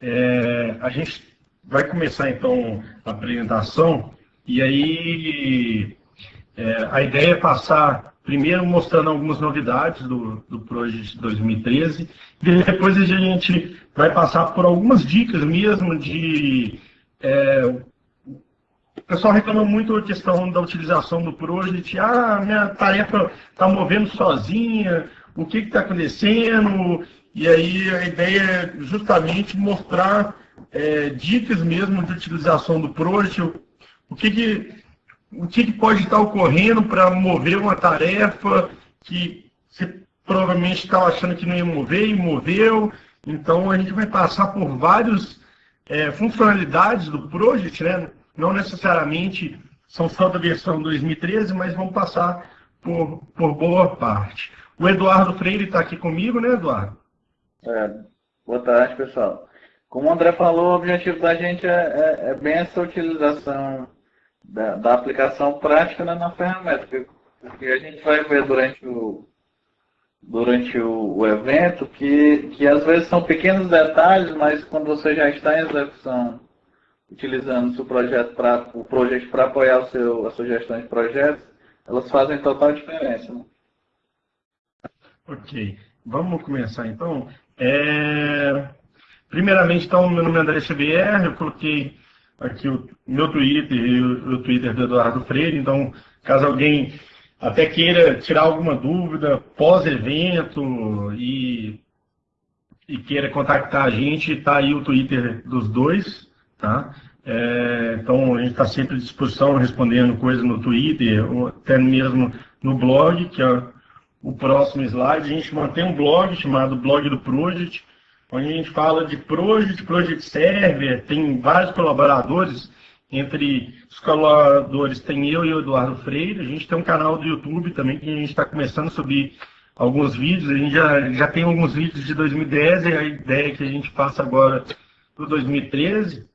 É, a gente vai começar então a apresentação e aí é, a ideia é passar primeiro mostrando algumas novidades do, do Project 2013 e depois a gente vai passar por algumas dicas mesmo de é, o pessoal reclama muito a questão da utilização do Project. Ah, minha tarefa está movendo sozinha, o que está acontecendo? E aí a ideia é justamente mostrar é, dicas mesmo de utilização do Project, o, que, que, o que, que pode estar ocorrendo para mover uma tarefa que você provavelmente estava achando que não ia mover e moveu. Então a gente vai passar por várias é, funcionalidades do Project, né? não necessariamente são só da versão 2013, mas vão passar por, por boa parte. O Eduardo Freire está aqui comigo, né, Eduardo? É, boa tarde, pessoal. Como o André falou, o objetivo da gente é, é, é bem essa utilização da, da aplicação prática né, na ferramenta, porque a gente vai ver durante o, durante o, o, evento que, que às vezes são pequenos detalhes, mas quando você já está em execução utilizando seu projeto para o projeto para apoiar o seu, a sugestão de projetos, elas fazem total diferença. Né? Ok, vamos começar então. É... Primeiramente, então, meu nome é André Xavier, eu coloquei aqui o meu Twitter e o, Twitter do Eduardo Freire, então, caso alguém até queira tirar alguma dúvida pós-evento e, e queira contactar a gente, está aí o Twitter dos dois, Tá? É, então, a gente está sempre à disposição, respondendo coisas no Twitter, até mesmo no blog, que é o próximo slide. A gente mantém um blog chamado Blog do Project, onde a gente fala de Project, Project Server, tem vários colaboradores. Entre os colaboradores tem eu e o Eduardo Freire. A gente tem um canal do YouTube também que a gente está começando a subir alguns vídeos. A gente já, já tem alguns vídeos de 2010 e a ideia é que a gente faça agora para 2013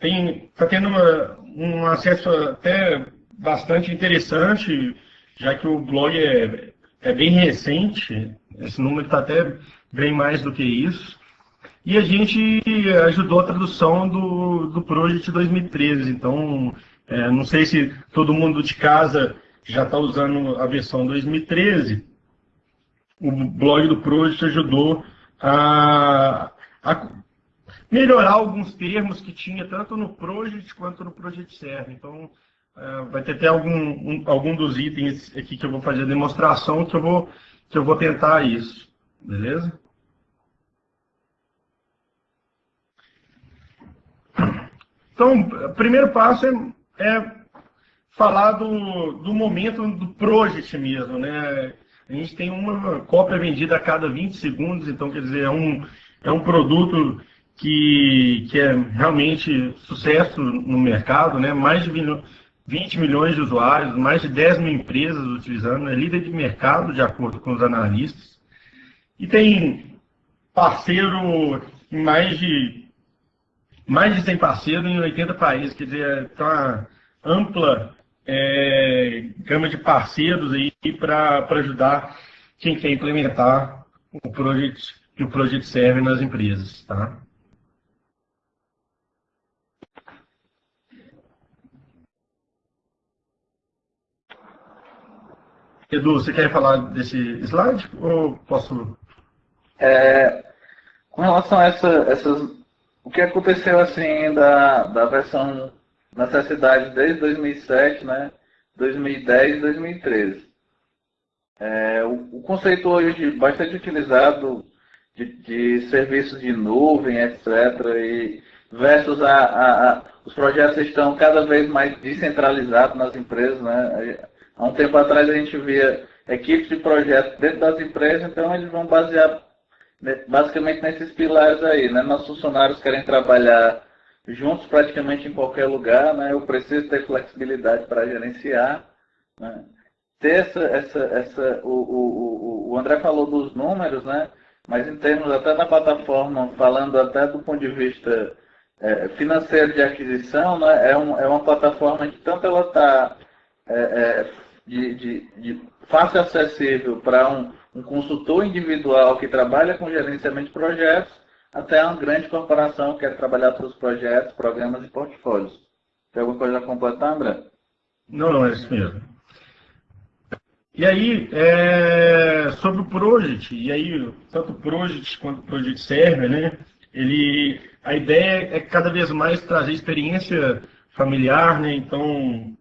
está tendo uma, um acesso até bastante interessante, já que o blog é, é bem recente, esse número está até bem mais do que isso. E a gente ajudou a tradução do, do Project 2013, então é, não sei se todo mundo de casa já está usando a versão 2013. O blog do Project ajudou a, a melhorar alguns termos que tinha tanto no Project quanto no Project Server. Então, vai ter até algum, um, algum dos itens aqui que eu vou fazer a demonstração que eu vou, que eu vou tentar isso. Beleza? Então, o primeiro passo é, é falar do, do momento do project mesmo, né? A gente tem uma cópia vendida a cada 20 segundos, então, quer dizer, é um, é um produto que, que é realmente sucesso no mercado, né? mais de 20 milhões de usuários, mais de 10 mil empresas utilizando, é líder de mercado, de acordo com os analistas. E tem parceiro em mais de mais de 100 parceiros em 80 países, quer dizer, tem uma ampla é, gama de parceiros aí para ajudar quem quer implementar o Project, o Project Serve nas empresas. Tá? Edu, você quer falar desse slide ou posso? É, com relação a essa, essas, o que aconteceu assim da, da versão necessidade desde 2007, né, 2010 e 2013. É, o, o, conceito hoje bastante utilizado de, de serviços de nuvem, etc., e versus a, a, a, os projetos estão cada vez mais descentralizados nas empresas, né? Há um tempo atrás a gente via equipes de projetos dentro das empresas, então eles vão basear basicamente nesses pilares aí, né? Nossos funcionários querem trabalhar juntos praticamente em qualquer lugar, né? Eu preciso ter flexibilidade para gerenciar, né? Ter essa, essa, essa o, o, o André falou dos números, né? Mas em termos até da plataforma, falando até do ponto de vista é, financeiro de aquisição, né? É, um, é uma plataforma que tanto ela está é, é, de, de, de fácil acessível para um, um, consultor individual que trabalha com gerenciamento de projetos, até uma grande corporação que quer trabalhar seus projetos, programas e portfólios. Tem alguma coisa a completar, André? Não, não, é isso mesmo. E aí, é, sobre o Project, e aí, tanto o Project quanto o Project Server, né? Ele, a ideia é cada vez mais trazer experiência familiar, né? Então,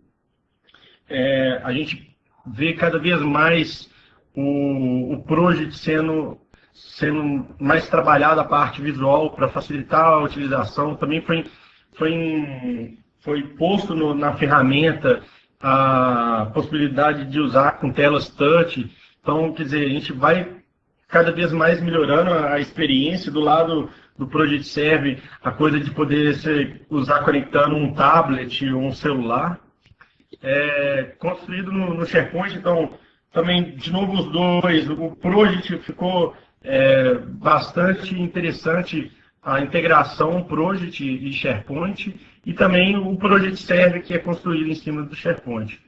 é, a gente vê cada vez mais o, o Project sendo, sendo mais trabalhado a parte visual para facilitar a utilização. Também foi, foi, foi posto no, na ferramenta a possibilidade de usar com telas touch. Então, quer dizer, a gente vai cada vez mais melhorando a experiência do lado do Project Serve, a coisa de poder ser, usar conectando um tablet ou um celular. É, construído no, no, SharePoint, então também, de novo, os dois, o Project ficou é, bastante interessante a integração Project e SharePoint, e também o Project Server, que é construído em cima do SharePoint.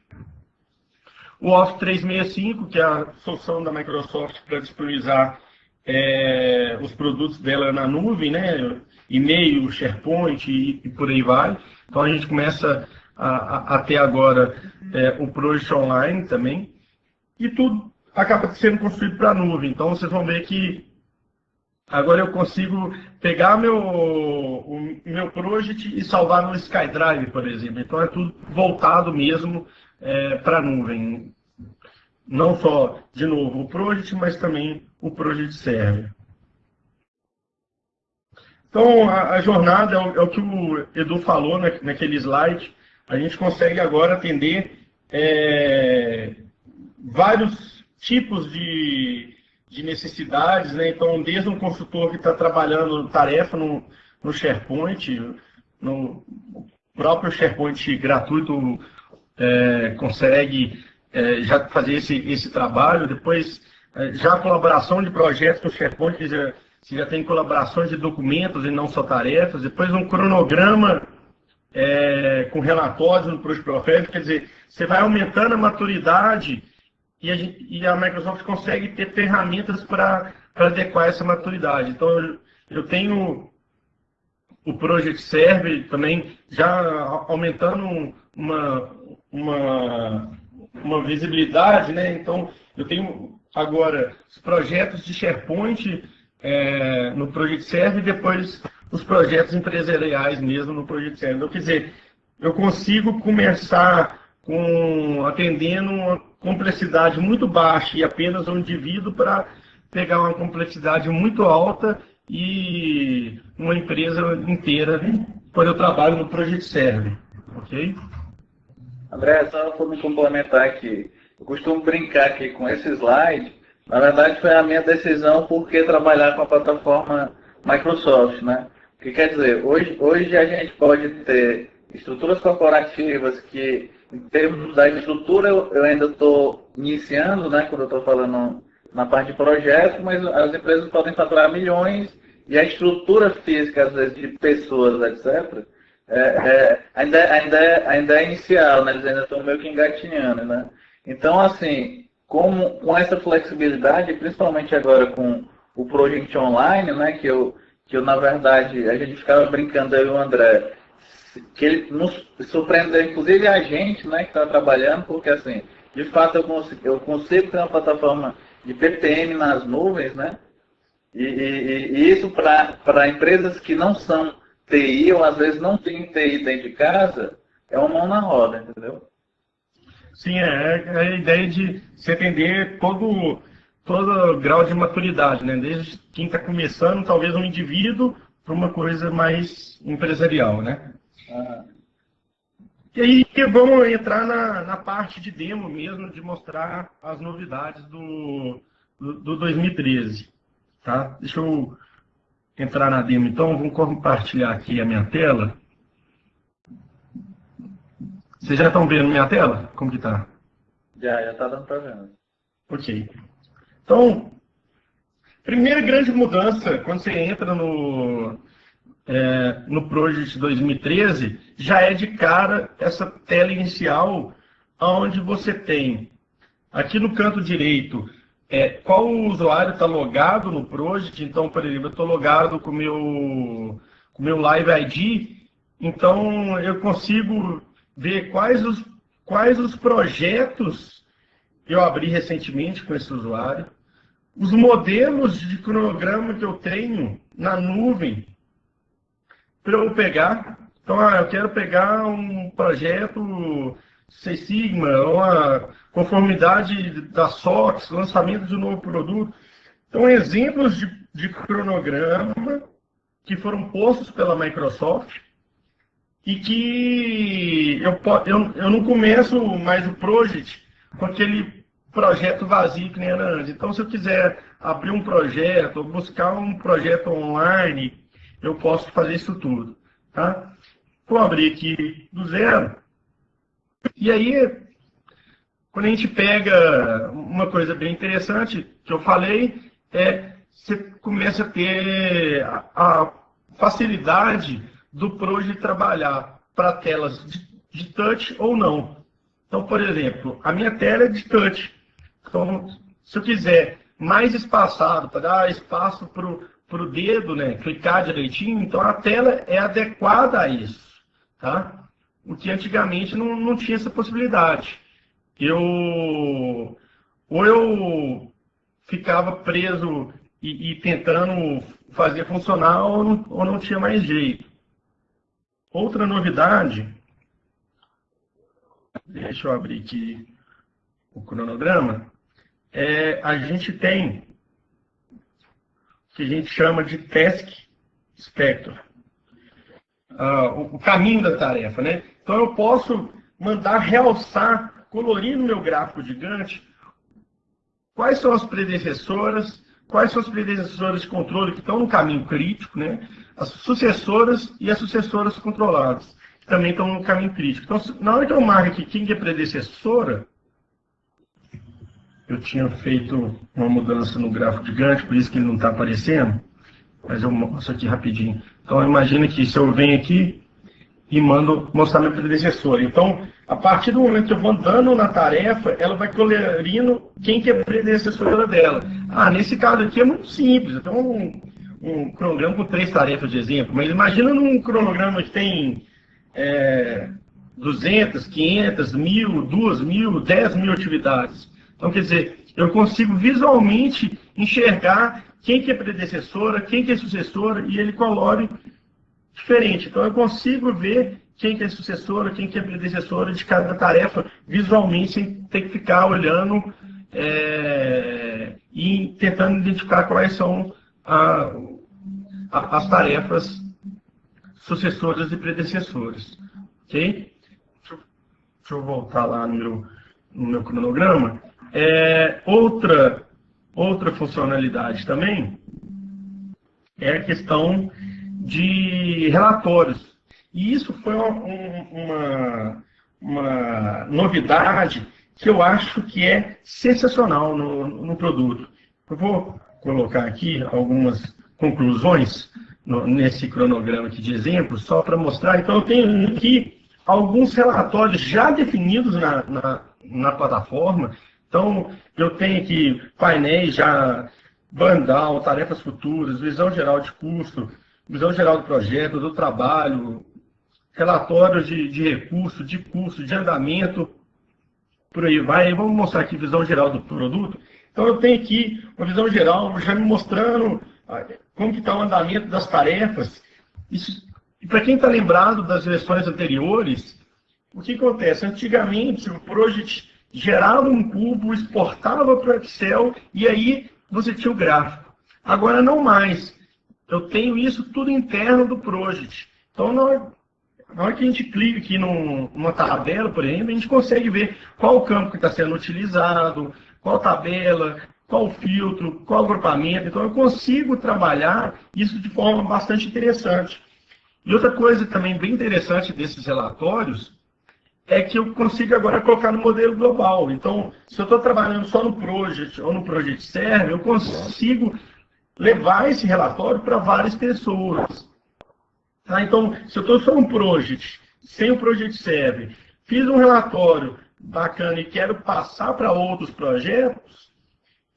O Office 365, que é a solução da Microsoft para disponibilizar é, os produtos dela na nuvem, né? e-mail, SharePoint e, e, por aí vai. Então a gente começa a, a, a ter agora é, o Project Online também, e tudo acaba sendo construído para a nuvem. Então vocês vão ver que Agora eu consigo pegar meu, o meu project e salvar no SkyDrive, por exemplo. Então é tudo voltado mesmo é, para a nuvem. Não só, de novo, o project, mas também o project server. Então a, a jornada é o, é o, que o Edu falou na, naquele slide. A gente consegue agora atender é, vários tipos de de necessidades, né? Então, desde um consultor que está trabalhando tarefa no, no SharePoint, no próprio SharePoint gratuito é, consegue é, já fazer esse, esse trabalho. Depois, é, já a colaboração de projetos no SharePoint, já, já tem colaborações de documentos e não só tarefas. Depois, um cronograma é, com relatórios no Project Profile, quer dizer, você vai aumentando a maturidade e a, gente, e a Microsoft consegue ter ferramentas para adequar essa maturidade. Então, eu, eu tenho o Project Serve também já aumentando uma, uma, uma visibilidade, né? Então, eu tenho agora os projetos de SharePoint é, no Project Serve e depois os projetos empresariais mesmo no Project Serve. Então, quer dizer, eu consigo começar com atendendo uma complexidade muito baixa e apenas um indivíduo para pegar uma complexidade muito alta e uma empresa inteira quando eu trabalho no Project Server, ok? André, só para me complementar aqui, eu costumo brincar aqui com esse slide, na verdade foi a minha decisão por que trabalhar com a plataforma Microsoft, né? Que quer dizer, hoje, hoje a gente pode ter estruturas corporativas que em termos da estrutura, eu, eu ainda estou iniciando, né, quando eu estou falando na parte de projeto, mas as empresas podem faturar milhões e a estrutura física, às vezes, de pessoas, etc., é, é, ainda, ainda, é, ainda é inicial, né? eles ainda estão meio que engatinhando. Né? Então, assim, como, com essa flexibilidade, principalmente agora com o Project Online, né, que, eu, que eu, na verdade, a gente ficava brincando aí o André, que ele nos surpreendeu, inclusive a gente, né, que está trabalhando, porque assim, de fato eu consigo, eu consigo ter uma plataforma de PPM nas nuvens, né? E, e, e isso para empresas que não são TI, ou às vezes não tem TI dentro de casa, é uma mão na roda, entendeu? Sim, é, é a ideia de se atender todo, todo grau de maturidade, né? Desde quem está começando, talvez um indivíduo, para uma coisa mais empresarial, né? E aí vamos entrar na, na, parte de demo mesmo, de mostrar as novidades do, do, do 2013. Tá? Deixa eu entrar na demo então, vamos compartilhar aqui a minha tela. Vocês já estão vendo minha tela? Como que tá? Já, já está dando para ver. Ok. Então, primeira grande mudança, quando você entra no, é, no Project 2013, já é de cara essa tela inicial, onde você tem aqui no canto direito é, qual usuário está logado no Project. Então, por exemplo, eu estou logado com o meu, com meu Live ID, então eu consigo ver quais os, quais os projetos eu abri recentemente com esse usuário, os modelos de cronograma que eu tenho na nuvem para eu pegar. Então, ah, eu quero pegar um projeto Seis Sigma, uma conformidade da SOX, lançamento de um novo produto. Então, exemplos de, de cronograma que foram postos pela Microsoft e que eu, eu, eu não começo mais o project com aquele projeto vazio que nem antes. Então, se eu quiser abrir um projeto, buscar um projeto online, eu posso fazer isso tudo. Tá? Vou abrir aqui do zero. E aí, quando a gente pega uma coisa bem interessante que eu falei, é você começa a ter a facilidade do Pro de trabalhar para telas de touch ou não. Então, por exemplo, a minha tela é de touch. Então, se eu quiser mais espaçado, para dar espaço para o dedo, né, clicar direitinho, então a tela é adequada a isso. Tá? O que antigamente não, não tinha essa possibilidade. Eu ou eu ficava preso e, e tentando fazer funcionar ou não, ou não tinha mais jeito. Outra novidade, deixa eu abrir aqui o cronograma, é, a gente tem o que a gente chama de task spectrum. Ah, o, o, caminho da tarefa, né? Então eu posso mandar realçar, colorir no meu gráfico gigante quais são as predecessoras, quais são as predecessoras de controle que estão no caminho crítico, né? As sucessoras e as sucessoras controladas, que também estão no caminho crítico. Então, na hora que eu marco aqui quem é predecessora, eu tinha feito uma mudança no gráfico gigante, por isso que ele não está aparecendo, mas eu mostro aqui rapidinho. Então, imagina que se eu venho aqui e mando mostrar minha predecessora. Então, a partir do momento que eu vou andando na tarefa, ela vai colorindo quem que é predecessora dela. Ah, nesse caso aqui é muito simples. Então, um, um cronograma com três tarefas de exemplo, mas imagina num cronograma que tem é, 200, 500, 1.000, 2.000, 10 mil atividades. Então, quer dizer, eu consigo visualmente enxergar quem que é predecessora, quem que é sucessora, e ele colore diferente. Então, eu consigo ver quem que é sucessora, quem que é predecessora de cada tarefa visualmente, sem ter que ficar olhando é, e tentando identificar quais são a, a, as tarefas sucessoras e predecessoras. Ok? Deixa, eu voltar lá no meu, no meu cronograma. É, outra, outra funcionalidade também é a questão de relatórios. E isso foi uma, uma novidade que eu acho que é sensacional no, no produto. Eu vou colocar aqui algumas conclusões no, nesse cronograma aqui de exemplos, só para mostrar. Então, eu tenho aqui alguns relatórios já definidos na, na, na plataforma, então, eu tenho aqui painéis já, bandal, tarefas futuras, visão geral de custo, visão geral do projeto, do trabalho, relatórios de, de recurso, de custo, de andamento, por aí vai. Vamos mostrar aqui visão geral do produto. Então, eu tenho aqui uma visão geral já me mostrando ah, como está o andamento das tarefas. Isso, e para quem está lembrado das versões anteriores, o que acontece? Antigamente, o Project gerava um cubo, exportava para o Excel e aí você tinha o gráfico. Agora não mais. Eu tenho isso tudo interno do Project. Então, na hora, que a gente clica aqui num, numa tabela, por exemplo, a gente consegue ver qual campo que está sendo utilizado, qual tabela, qual filtro, qual agrupamento. Então, eu consigo trabalhar isso de forma bastante interessante. E outra coisa também bem interessante desses relatórios é que eu consigo agora colocar no modelo global. Então, se eu estou trabalhando só no Project ou no Project Server, eu consigo levar esse relatório para várias pessoas. Tá? Então, se eu estou só no Project, sem o Project Server, fiz um relatório bacana e quero passar para outros projetos,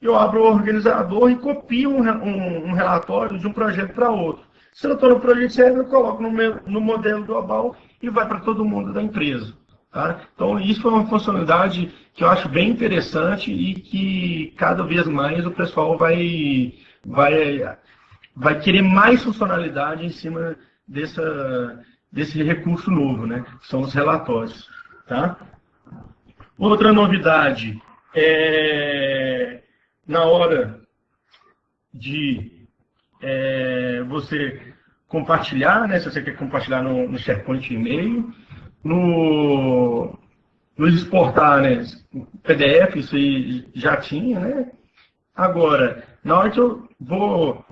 eu abro o organizador e copio um, um, um relatório de um projeto para outro. Se eu estou no projeto certo, eu coloco no, meu, no modelo global e vai para todo mundo da empresa. Tá? Então, isso é uma funcionalidade que eu acho bem interessante e que cada vez mais o pessoal vai, vai, vai querer mais funcionalidade em cima dessa, desse recurso novo, né? que são os relatórios. Tá? Outra novidade é na hora de é, você compartilhar, né, se você quer compartilhar no, no SharePoint e-mail, no, no exportar né, PDF, isso aí já tinha, né? Agora, na hora que eu vou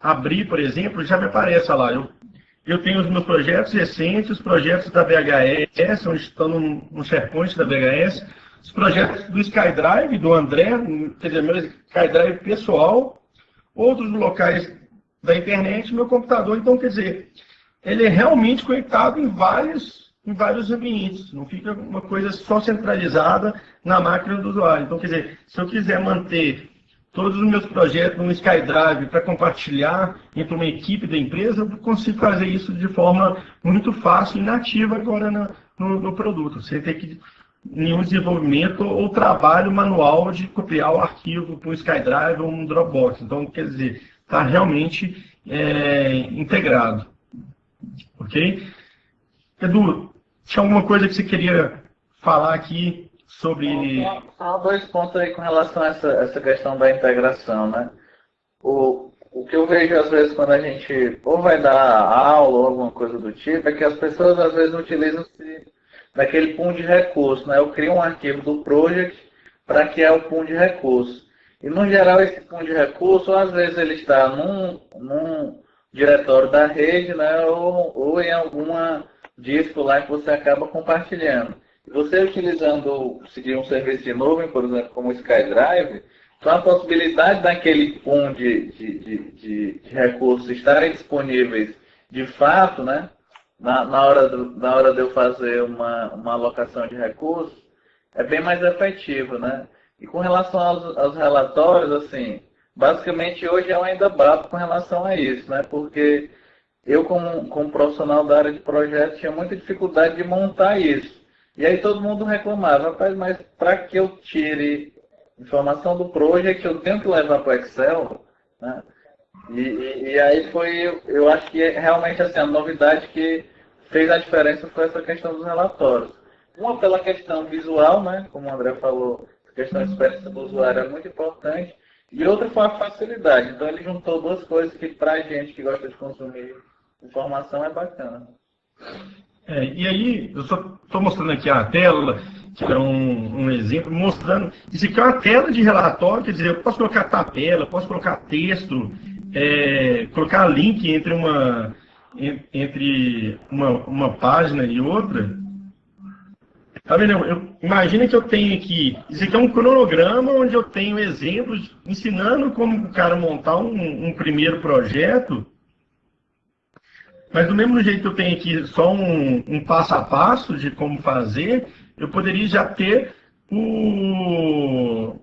abrir, por exemplo, já me aparece lá, eu, eu tenho os meus projetos recentes, os projetos da BHS, onde estão no, no SharePoint da BHS, os projetos do SkyDrive, do André, quer dizer, meu SkyDrive pessoal, outros locais da internet, meu computador. Então, quer dizer, ele é realmente conectado em vários, em vários ambientes. Não fica uma coisa só centralizada na máquina do usuário. Então, quer dizer, se eu quiser manter todos os meus projetos no SkyDrive para compartilhar entre uma equipe da empresa, eu consigo fazer isso de forma muito fácil e nativa agora no, no, no produto. Você tem que nenhum desenvolvimento ou trabalho manual de copiar o arquivo para um SkyDrive ou um Dropbox. Então, quer dizer, está realmente é, integrado. Ok? Edu, tinha alguma coisa que você queria falar aqui sobre. Só dois pontos aí com relação a essa, essa questão da integração, né? O, o que eu vejo às vezes quando a gente ou vai dar aula ou alguma coisa do tipo é que as pessoas às vezes utilizam-se daquele pool de recursos. Né? Eu crio um arquivo do project para que é o pool de recursos. E no geral esse pool de recursos, às vezes ele está num, num diretório da rede, né? ou, ou em alguma disco lá que você acaba compartilhando. Você utilizando, seguir um serviço de nuvem, por exemplo, como o SkyDrive, então a possibilidade daquele pool de, de, de, de, de recursos estarem disponíveis de fato, né? na, na, hora, do, na hora de eu fazer uma, uma alocação de recursos, é bem mais efetivo, né? E com relação aos, aos relatórios, assim, basicamente hoje eu ainda bato com relação a isso, né? Porque eu, como, como profissional da área de projetos, tinha muita dificuldade de montar isso. E aí todo mundo reclamava, rapaz, mas para que eu tire informação do project, eu tenho que levar para o Excel, né? E, e, e, aí foi, eu acho que realmente assim, a novidade que fez a diferença foi essa questão dos relatórios. Uma pela questão visual, né, como o André falou, a questão da experiência do usuário é muito importante, e outra foi a facilidade. Então ele juntou duas coisas que para a gente que gosta de consumir informação é bacana. É, e aí, eu só estou mostrando aqui a tela, que é um, um, exemplo, mostrando. Isso aqui é uma tela de relatório, quer dizer, eu posso colocar tabela, posso colocar texto, é, colocar link entre uma, entre uma, uma página e outra. Tá vendo? Eu, imagina que eu tenho aqui, isso aqui é um cronograma onde eu tenho exemplos ensinando como o cara montar um, um primeiro projeto. Mas do mesmo jeito que eu tenho aqui só um, um passo a passo de como fazer, eu poderia já ter o,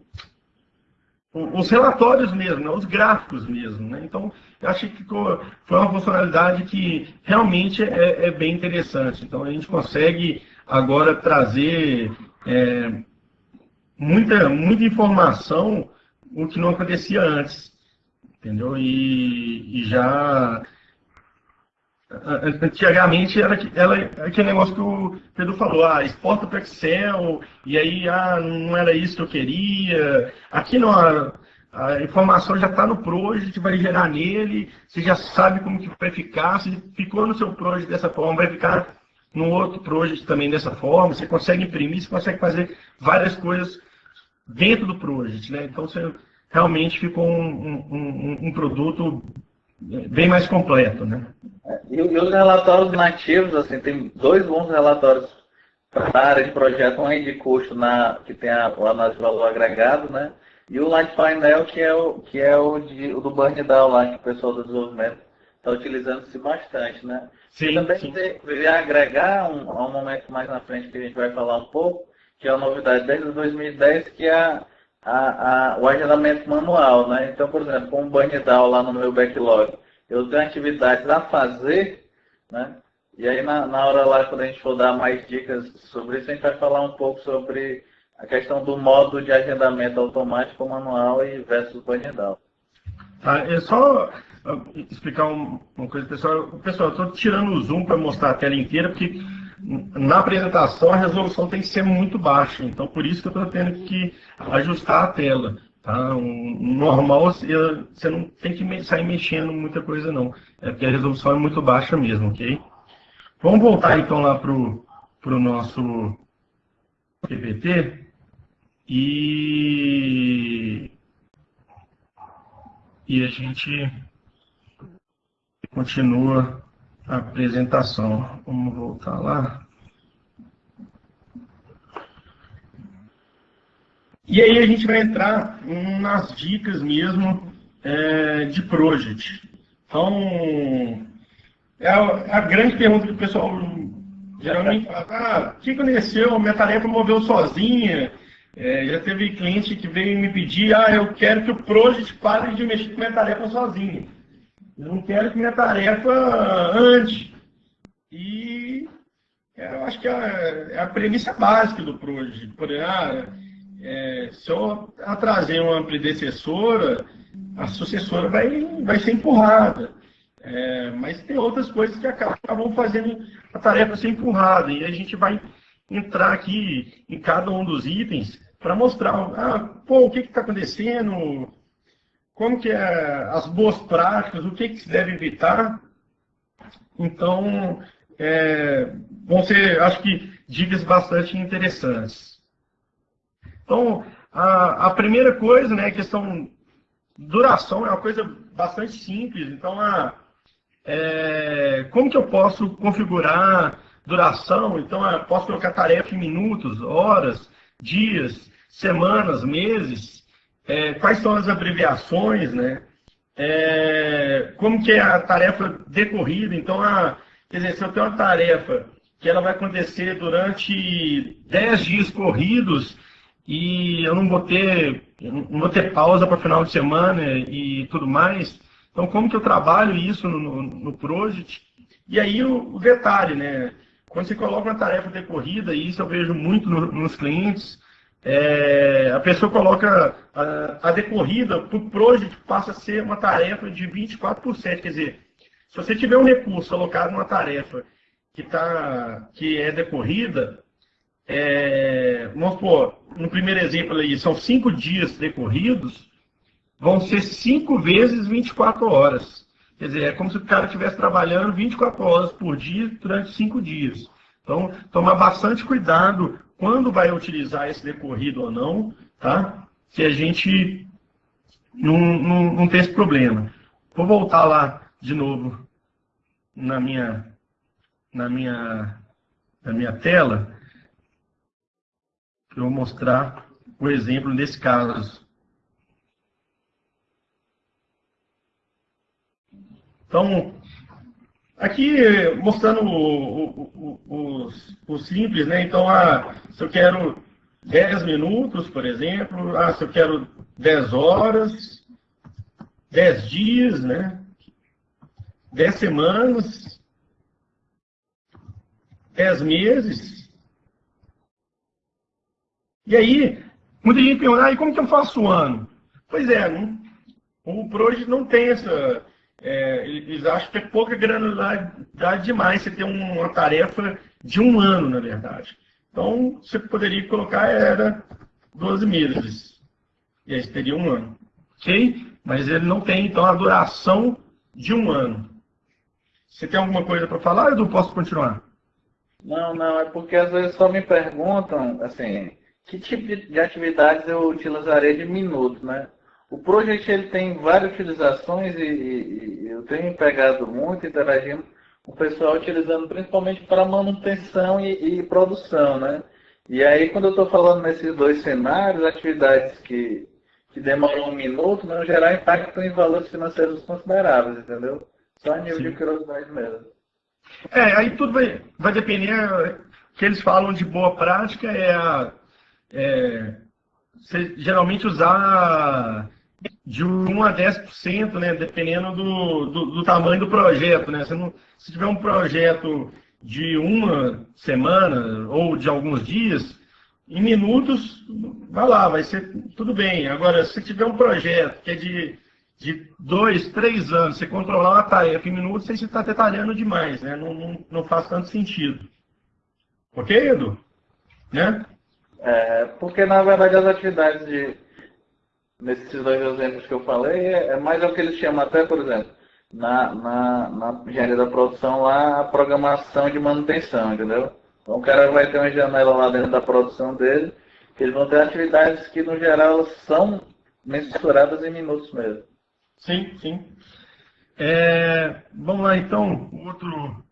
os relatórios mesmo, né? os gráficos mesmo. Né? Então, eu achei que foi uma funcionalidade que realmente é, é, bem interessante. Então, a gente consegue agora trazer é, muita, muita informação, o que não acontecia antes. Entendeu? E, e já Antigamente era, era aquele negócio que o Pedro falou, ah, exporta para Excel, e aí ah, não era isso que eu queria. Aqui não, a, a informação já está no project, vai gerar nele, você já sabe como que vai ficar, se ficou no seu project dessa forma, vai ficar no outro project também dessa forma, você consegue imprimir, você consegue fazer várias coisas dentro do project, né? Então você realmente ficou um, um, um produto bem mais completo, né? E, os relatórios nativos, assim, tem dois bons relatórios para a área de projeto, um aí de custo na, que tem a, análise de valor agregado, né? E o Light Painel, que é o, que é o, de, o do Burn Down lá, que o pessoal do desenvolvimento está utilizando-se bastante, né? Sim, e também sim. agregar um, a um momento mais na frente que a gente vai falar um pouco, que é a novidade desde 2010, que é a, a, o agendamento manual, né? Então, por exemplo, com o Burndown lá no meu backlog, eu tenho atividades a fazer, né? E aí na, na hora lá, quando a gente for dar mais dicas sobre isso, a gente vai falar um pouco sobre a questão do modo de agendamento automático manual e versus Burndown. Tá, é só explicar uma coisa, pessoal. Pessoal, estou tirando o zoom para mostrar a tela inteira, porque na apresentação a resolução tem que ser muito baixa. Então, por isso que eu estou tendo que ajustar a tela. Tá? Um, normal, você não tem que sair mexendo muita coisa, não. É porque a resolução é muito baixa mesmo, ok? Vamos voltar então lá para o nosso PPT. E, e a gente continua a apresentação. Vamos voltar lá. E aí a gente vai entrar nas dicas mesmo é, de project. Então, é a, é a, grande pergunta que o pessoal geralmente fala, ah, o que aconteceu? Minha tarefa moveu sozinha. É, já teve cliente que veio me pedir, ah, eu quero que o project pare de mexer com minha tarefa sozinho. Eu não quero que minha tarefa ande. E eu acho que é, é a premissa básica do Project. Por ah, é, se eu trazer uma predecessora, a sucessora vai, vai ser empurrada. É, mas tem outras coisas que acabam fazendo a tarefa ser empurrada. E a gente vai entrar aqui em cada um dos itens para mostrar ah, pô, o que está acontecendo, como que é as boas práticas, o que, que se deve evitar. Então, é, vão ser, acho que, dicas bastante interessantes. Então, a, a primeira coisa, né, a questão duração é uma coisa bastante simples. Então, a, é, como que eu posso configurar duração? Então, posso colocar tarefa em minutos, horas, dias, semanas, meses é, quais são as abreviações, né? É, como que é a tarefa decorrida. Então, a, quer dizer, se eu tenho uma tarefa que ela vai acontecer durante 10 dias corridos e eu não vou ter, não vou ter pausa para final de semana e tudo mais, então como que eu trabalho isso no, no, no Project? E aí o, o, detalhe, né? Quando você coloca uma tarefa decorrida, e isso eu vejo muito no, nos clientes, é, a pessoa coloca a, decorrida para o project passa a ser uma tarefa de 24 por 7. Quer dizer, se você tiver um recurso alocado numa tarefa que, tá, que é decorrida, é, vamos supor, no primeiro exemplo aí, são cinco dias decorridos, vão ser cinco vezes 24 horas. Quer dizer, é como se o cara estivesse trabalhando 24 horas por dia durante cinco dias. Então, tomar bastante cuidado quando vai utilizar esse decorrido ou não, tá? Que a gente não, não, não tem esse problema. Vou voltar lá de novo na minha, na minha, na minha tela. Eu vou mostrar o exemplo nesse caso. Então, Aqui mostrando o, o, o, simples, né? Então, ah, se eu quero 10 minutos, por exemplo, ah, se eu quero 10 horas, 10 dias, né? 10 semanas, 10 meses. E aí, muita gente pergunta, ah, e como que eu faço o ano? Pois é, não, o Proje não tem essa é, eles acham que é pouca granularidade demais você ter uma tarefa de um ano, na verdade. Então, você poderia colocar era 12 meses. E aí teria um ano. Ok? Mas ele não tem, então, a duração de um ano. Você tem alguma coisa para falar, Edu? Posso continuar? Não, não. É porque às vezes só me perguntam, assim, que tipo de atividades eu utilizaria de minutos, né? O Project ele tem várias utilizações e, e, eu tenho pegado muito, interagindo o pessoal utilizando principalmente para manutenção e, e, produção, né? E aí quando eu estou falando nesses dois cenários, atividades que, que demoram um minuto não gerar impacto em valores financeiros consideráveis, entendeu? Só a nível Sim. de curiosidade mesmo. É, aí tudo vai, vai depender, o que eles falam de boa prática é a, é, geralmente usar de 1 a 10%, né, dependendo do, do, do, tamanho do projeto. Né? Se, não, se tiver um projeto de uma semana ou de alguns dias, em minutos, vai lá, vai ser tudo bem. Agora, se tiver um projeto que é de, de dois, três anos, você controlar uma tarefa em minutos, você está detalhando demais, né? Não, não, não, faz tanto sentido. Ok, Edu? Né? É, porque, na verdade, as atividades de, nesses dois exemplos que eu falei, é, é mais o que eles chamam até, por exemplo, na, na, na engenharia da produção lá, a programação de manutenção, entendeu? Então o cara vai ter uma janela lá dentro da produção dele, que eles vão ter atividades que no geral são mensuradas em minutos mesmo. Sim, sim. É, vamos lá então, outro,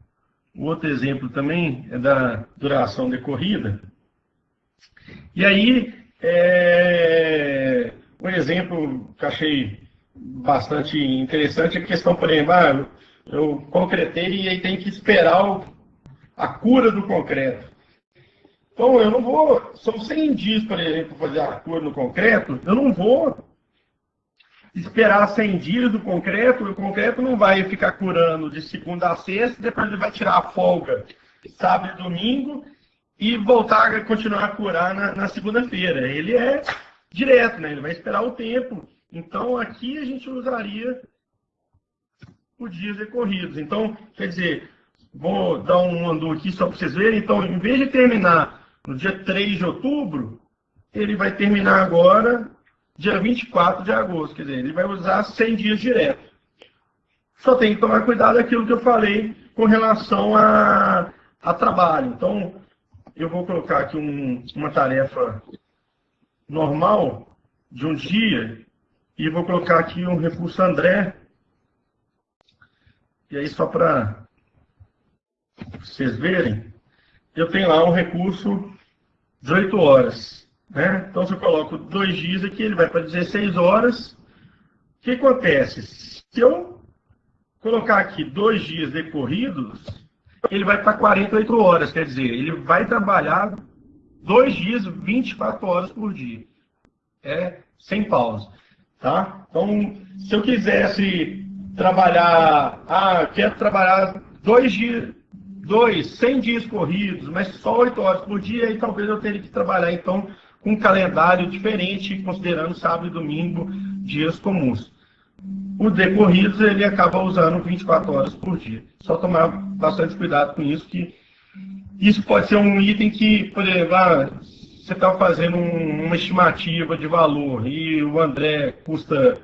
outro exemplo também é da duração decorrida. E aí, é, um exemplo que achei bastante interessante é a questão, por exemplo, ah, eu concretei e aí tem que esperar o a cura do concreto. Então, eu não vou, são 100 dias, por exemplo, fazer a cura no concreto, eu não vou esperar 100 dias do concreto, o concreto não vai ficar curando de segunda a sexta, depois ele vai tirar a folga sábado e domingo e voltar a continuar a curar na, na segunda-feira. Ele é direto, né? ele vai esperar o tempo. Então, aqui a gente usaria os dias decorridos. Então, quer dizer, Vou dar um andu aqui só para vocês verem. Então, em vez de terminar no dia 3 de outubro, ele vai terminar agora dia 24 de agosto. Quer dizer, ele vai usar 100 dias direto. Só tem que tomar cuidado aquilo que eu falei com relação a, a trabalho. Então, eu vou colocar aqui um, uma tarefa normal de um dia e vou colocar aqui um recurso André. E aí, só para vocês verem, eu tenho lá um recurso de 8 horas. Né? Então, se eu coloco dois dias aqui, ele vai para 16 horas. O que acontece? Se eu colocar aqui dois dias decorridos, ele vai para 48 horas. Quer dizer, ele vai trabalhar dois dias, 24 horas por dia. É sem pausa. Tá? Então, se eu quisesse trabalhar, ah, quero trabalhar dois dias, dois, 100 dias corridos, mas só 8 horas por dia, e talvez eu teria que trabalhar, então, com um calendário diferente, considerando sábado e domingo, dias comuns. O decorridos, ele acaba usando 24 horas por dia. Só tomar bastante cuidado com isso, que isso pode ser um item que, por exemplo, você está fazendo um, uma estimativa de valor e o André custa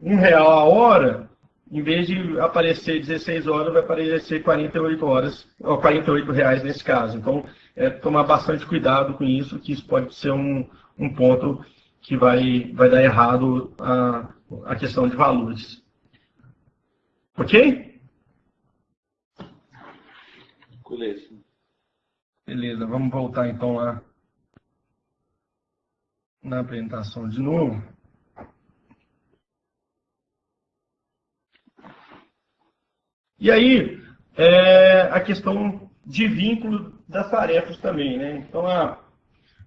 um real a hora, em vez de aparecer 16 horas, vai aparecer 48 horas, ou 48 reais nesse caso. Então, é, tomar bastante cuidado com isso, que isso pode ser um, um ponto que vai, vai dar errado a, a questão de valores. Ok? Beleza. Beleza, vamos voltar então lá na apresentação de novo. E aí, é, a questão de vínculo das tarefas também, né? Então, a,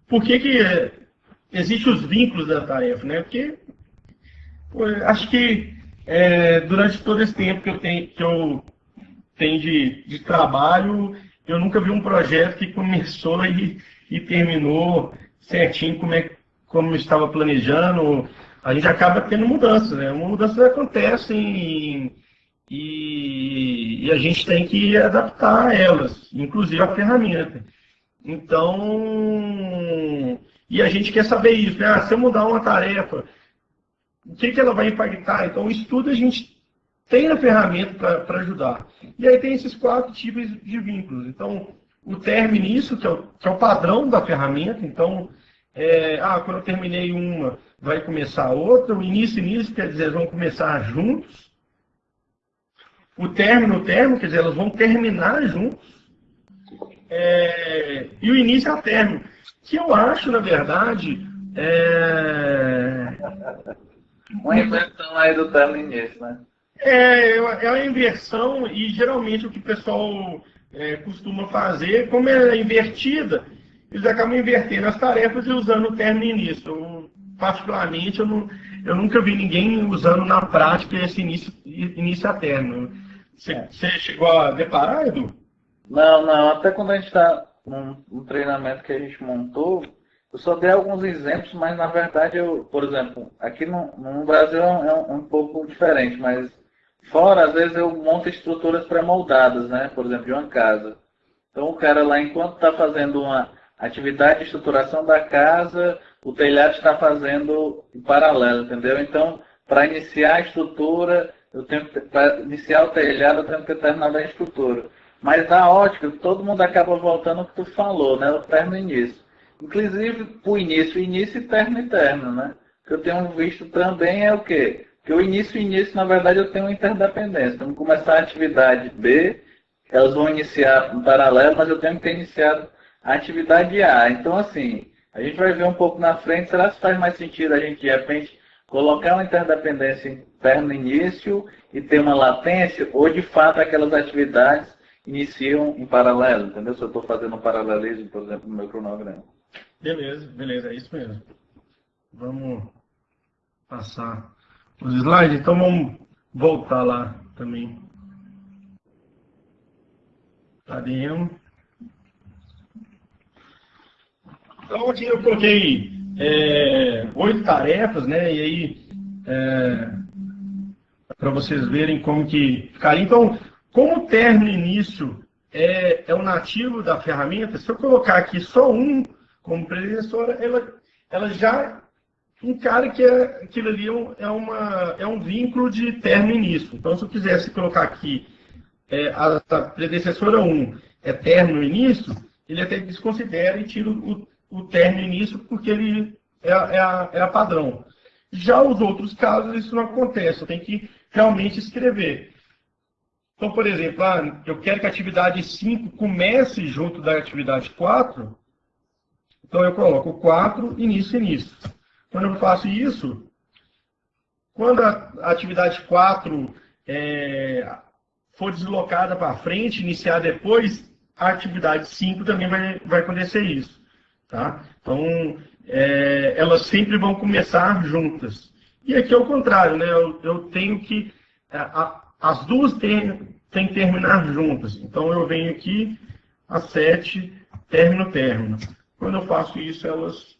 por que que existem os vínculos da tarefa, né? Porque acho que é, durante todo esse tempo que eu tenho, que eu tenho de, de trabalho, eu nunca vi um projeto que começou e, e terminou certinho como, é, como estava planejando. A gente acaba tendo mudanças, né? Mudanças acontecem e, e, a gente tem que adaptar elas, inclusive a ferramenta. Então, e a gente quer saber isso, né? Ah, se eu mudar uma tarefa, o que, que ela vai impactar? Então, o estudo a gente tem a ferramenta para ajudar. E aí tem esses quatro tipos de vínculos. Então, o termo início, que é o, que é o padrão da ferramenta. Então, é, ah, quando eu terminei uma, vai começar outra. O início início quer dizer, vão começar juntos o término, o término, quer dizer, elas vão terminar juntos. É, e o início é o término. Que eu acho, na verdade, é... Uma inversão aí do término início, né? É, é uma inversão e geralmente o que o pessoal é, costuma fazer, como é invertida, eles acabam invertendo as tarefas e usando o término início. particularmente, eu, não, eu nunca vi ninguém usando na prática esse início, início a término. Você, é. chegou a deparar, Edu? Não, não. Até quando a gente está num, num treinamento que a gente montou, eu só dei alguns exemplos, mas na verdade eu, por exemplo, aqui no, no Brasil é um, é um pouco diferente, mas fora, às vezes eu monto estruturas pré-moldadas, né? Por exemplo, de uma casa. Então o cara lá, enquanto está fazendo uma atividade de estruturação da casa, o telhado está fazendo em paralelo, entendeu? Então, para iniciar a estrutura, eu tenho para iniciar o telhado, eu tenho que terminar a estrutura. Mas na ótica, todo mundo acaba voltando ao que tu falou, né? O termo início. Inclusive, o início, início e termo e termo, né? O que eu tenho visto também é o quê? Que o início e início, na verdade, eu tenho uma interdependência. Vamos começar a atividade B, elas vão iniciar em paralelo, mas eu tenho que ter iniciado a atividade A. Então, assim, a gente vai ver um pouco na frente, será que faz mais sentido a gente, de repente, colocar uma interdependência interna no início e ter uma latência, ou de fato aquelas atividades iniciam em paralelo, entendeu? Se eu estou fazendo um paralelismo, por exemplo, no meu cronograma. Beleza, beleza, é isso mesmo. Vamos passar os slides, então vamos voltar lá também. Cadê? Então aqui eu coloquei é, oito tarefas, né? E aí é, para vocês verem como que ficaria. Então, como o término início é, é o nativo da ferramenta, se eu colocar aqui só um como predecessora, ela, ela já encara que é, aquilo ali é, é, uma, é um vínculo de término início. Então, se eu quisesse colocar aqui é, a, a predecessora 1 é término início, ele até desconsidera e tira o, o término início porque ele é, é, a, é a padrão. Já os outros casos, isso não acontece, eu tenho que realmente escrever. Então, por exemplo, ah, eu quero que a atividade 5 comece junto da atividade 4, então eu coloco 4, início, início. Quando eu faço isso, quando a atividade 4 é, for deslocada para frente, iniciar depois, a atividade 5 também vai, vai acontecer isso. Tá? Então, é, elas sempre vão começar juntas. E aqui é o contrário, né? eu, eu tenho que. A, as duas têm, têm que terminar juntas. Então, eu venho aqui, a 7, término, término. Quando eu faço isso, elas,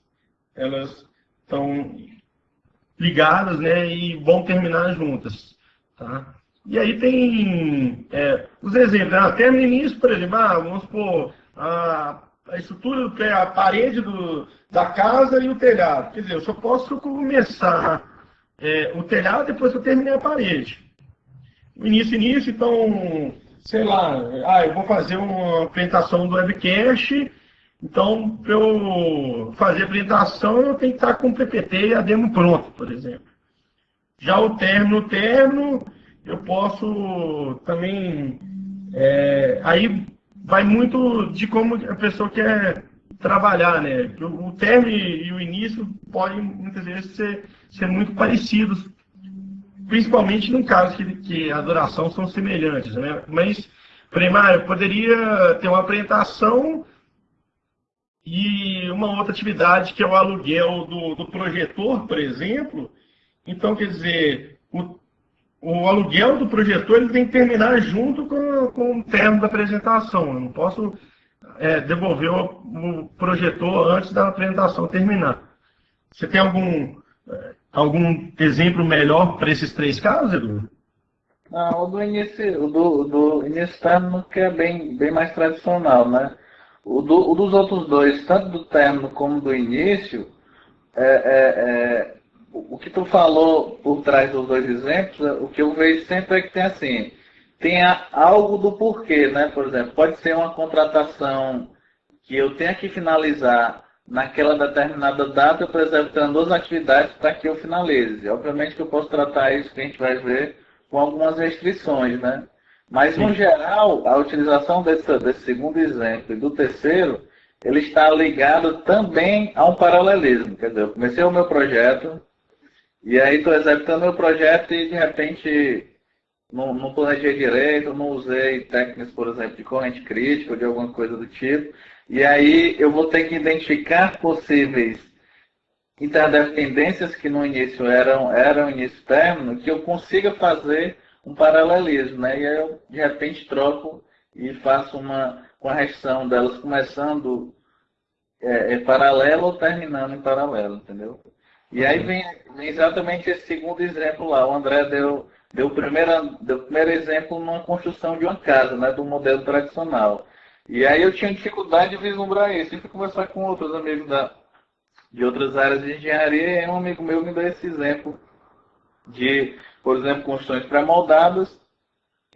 elas estão ligadas né, e vão terminar juntas. Tá? E aí tem é, os exemplos. Né? Até no início, por exemplo, ah, vamos supor, a, a estrutura, do, a parede do, da casa e o telhado. Quer dizer, eu só posso começar é, o telhado depois que eu terminei a parede. O início, início, então, sei lá, ah, eu vou fazer uma apresentação do webcast então, para eu fazer apresentação, eu tenho que estar com o PPT e a demo pronto, por exemplo. Já o término, término, eu posso também. É, aí vai muito de como a pessoa quer trabalhar, né? O, término e o início podem muitas vezes ser, ser muito parecidos, principalmente no caso que, que a duração são semelhantes, né? Mas, primário, poderia ter uma apresentação e uma outra atividade que é o aluguel do, do projetor, por exemplo. Então, quer dizer, o, o aluguel do projetor ele tem que terminar junto com, com o termo da apresentação. Eu não posso é, devolver o, o, projetor antes da apresentação terminar. Você tem algum, é, algum exemplo melhor para esses três casos, Edu? Não, o do início, o do, do início é bem, bem mais tradicional, né? O, do, o, dos outros dois, tanto do término como do início, é, é, é, o que tu falou por trás dos dois exemplos, o que eu vejo sempre é que tem assim, tem algo do porquê, né? Por exemplo, pode ser uma contratação que eu tenha que finalizar naquela determinada data, eu preciso ter duas atividades para que eu finalize. Obviamente que eu posso tratar isso que a gente vai ver com algumas restrições, né? Mas, Sim. no geral, a utilização desse, desse segundo exemplo e do terceiro, ele está ligado também a um paralelismo. Quer dizer, eu comecei o meu projeto, e aí estou executando meu projeto e, de repente, não, não planejei direito, não usei técnicas, por exemplo, de corrente crítica ou de alguma coisa do tipo. E aí eu vou ter que identificar possíveis interdependências que no início eram, eram início-término, que eu consiga fazer um paralelismo, né? E eu, de repente, troco e faço uma correção delas começando é, é paralelo ou terminando em paralelo, entendeu? E aí vem, vem, exatamente esse segundo exemplo lá. O André deu, deu, o primeiro, deu o primeiro exemplo numa construção de uma casa, né, do modelo tradicional. E aí eu tinha dificuldade de vislumbrar isso. E fui conversar com outros amigos da, de outras áreas de engenharia e um amigo meu me deu esse exemplo de, por exemplo, construções pré-moldadas.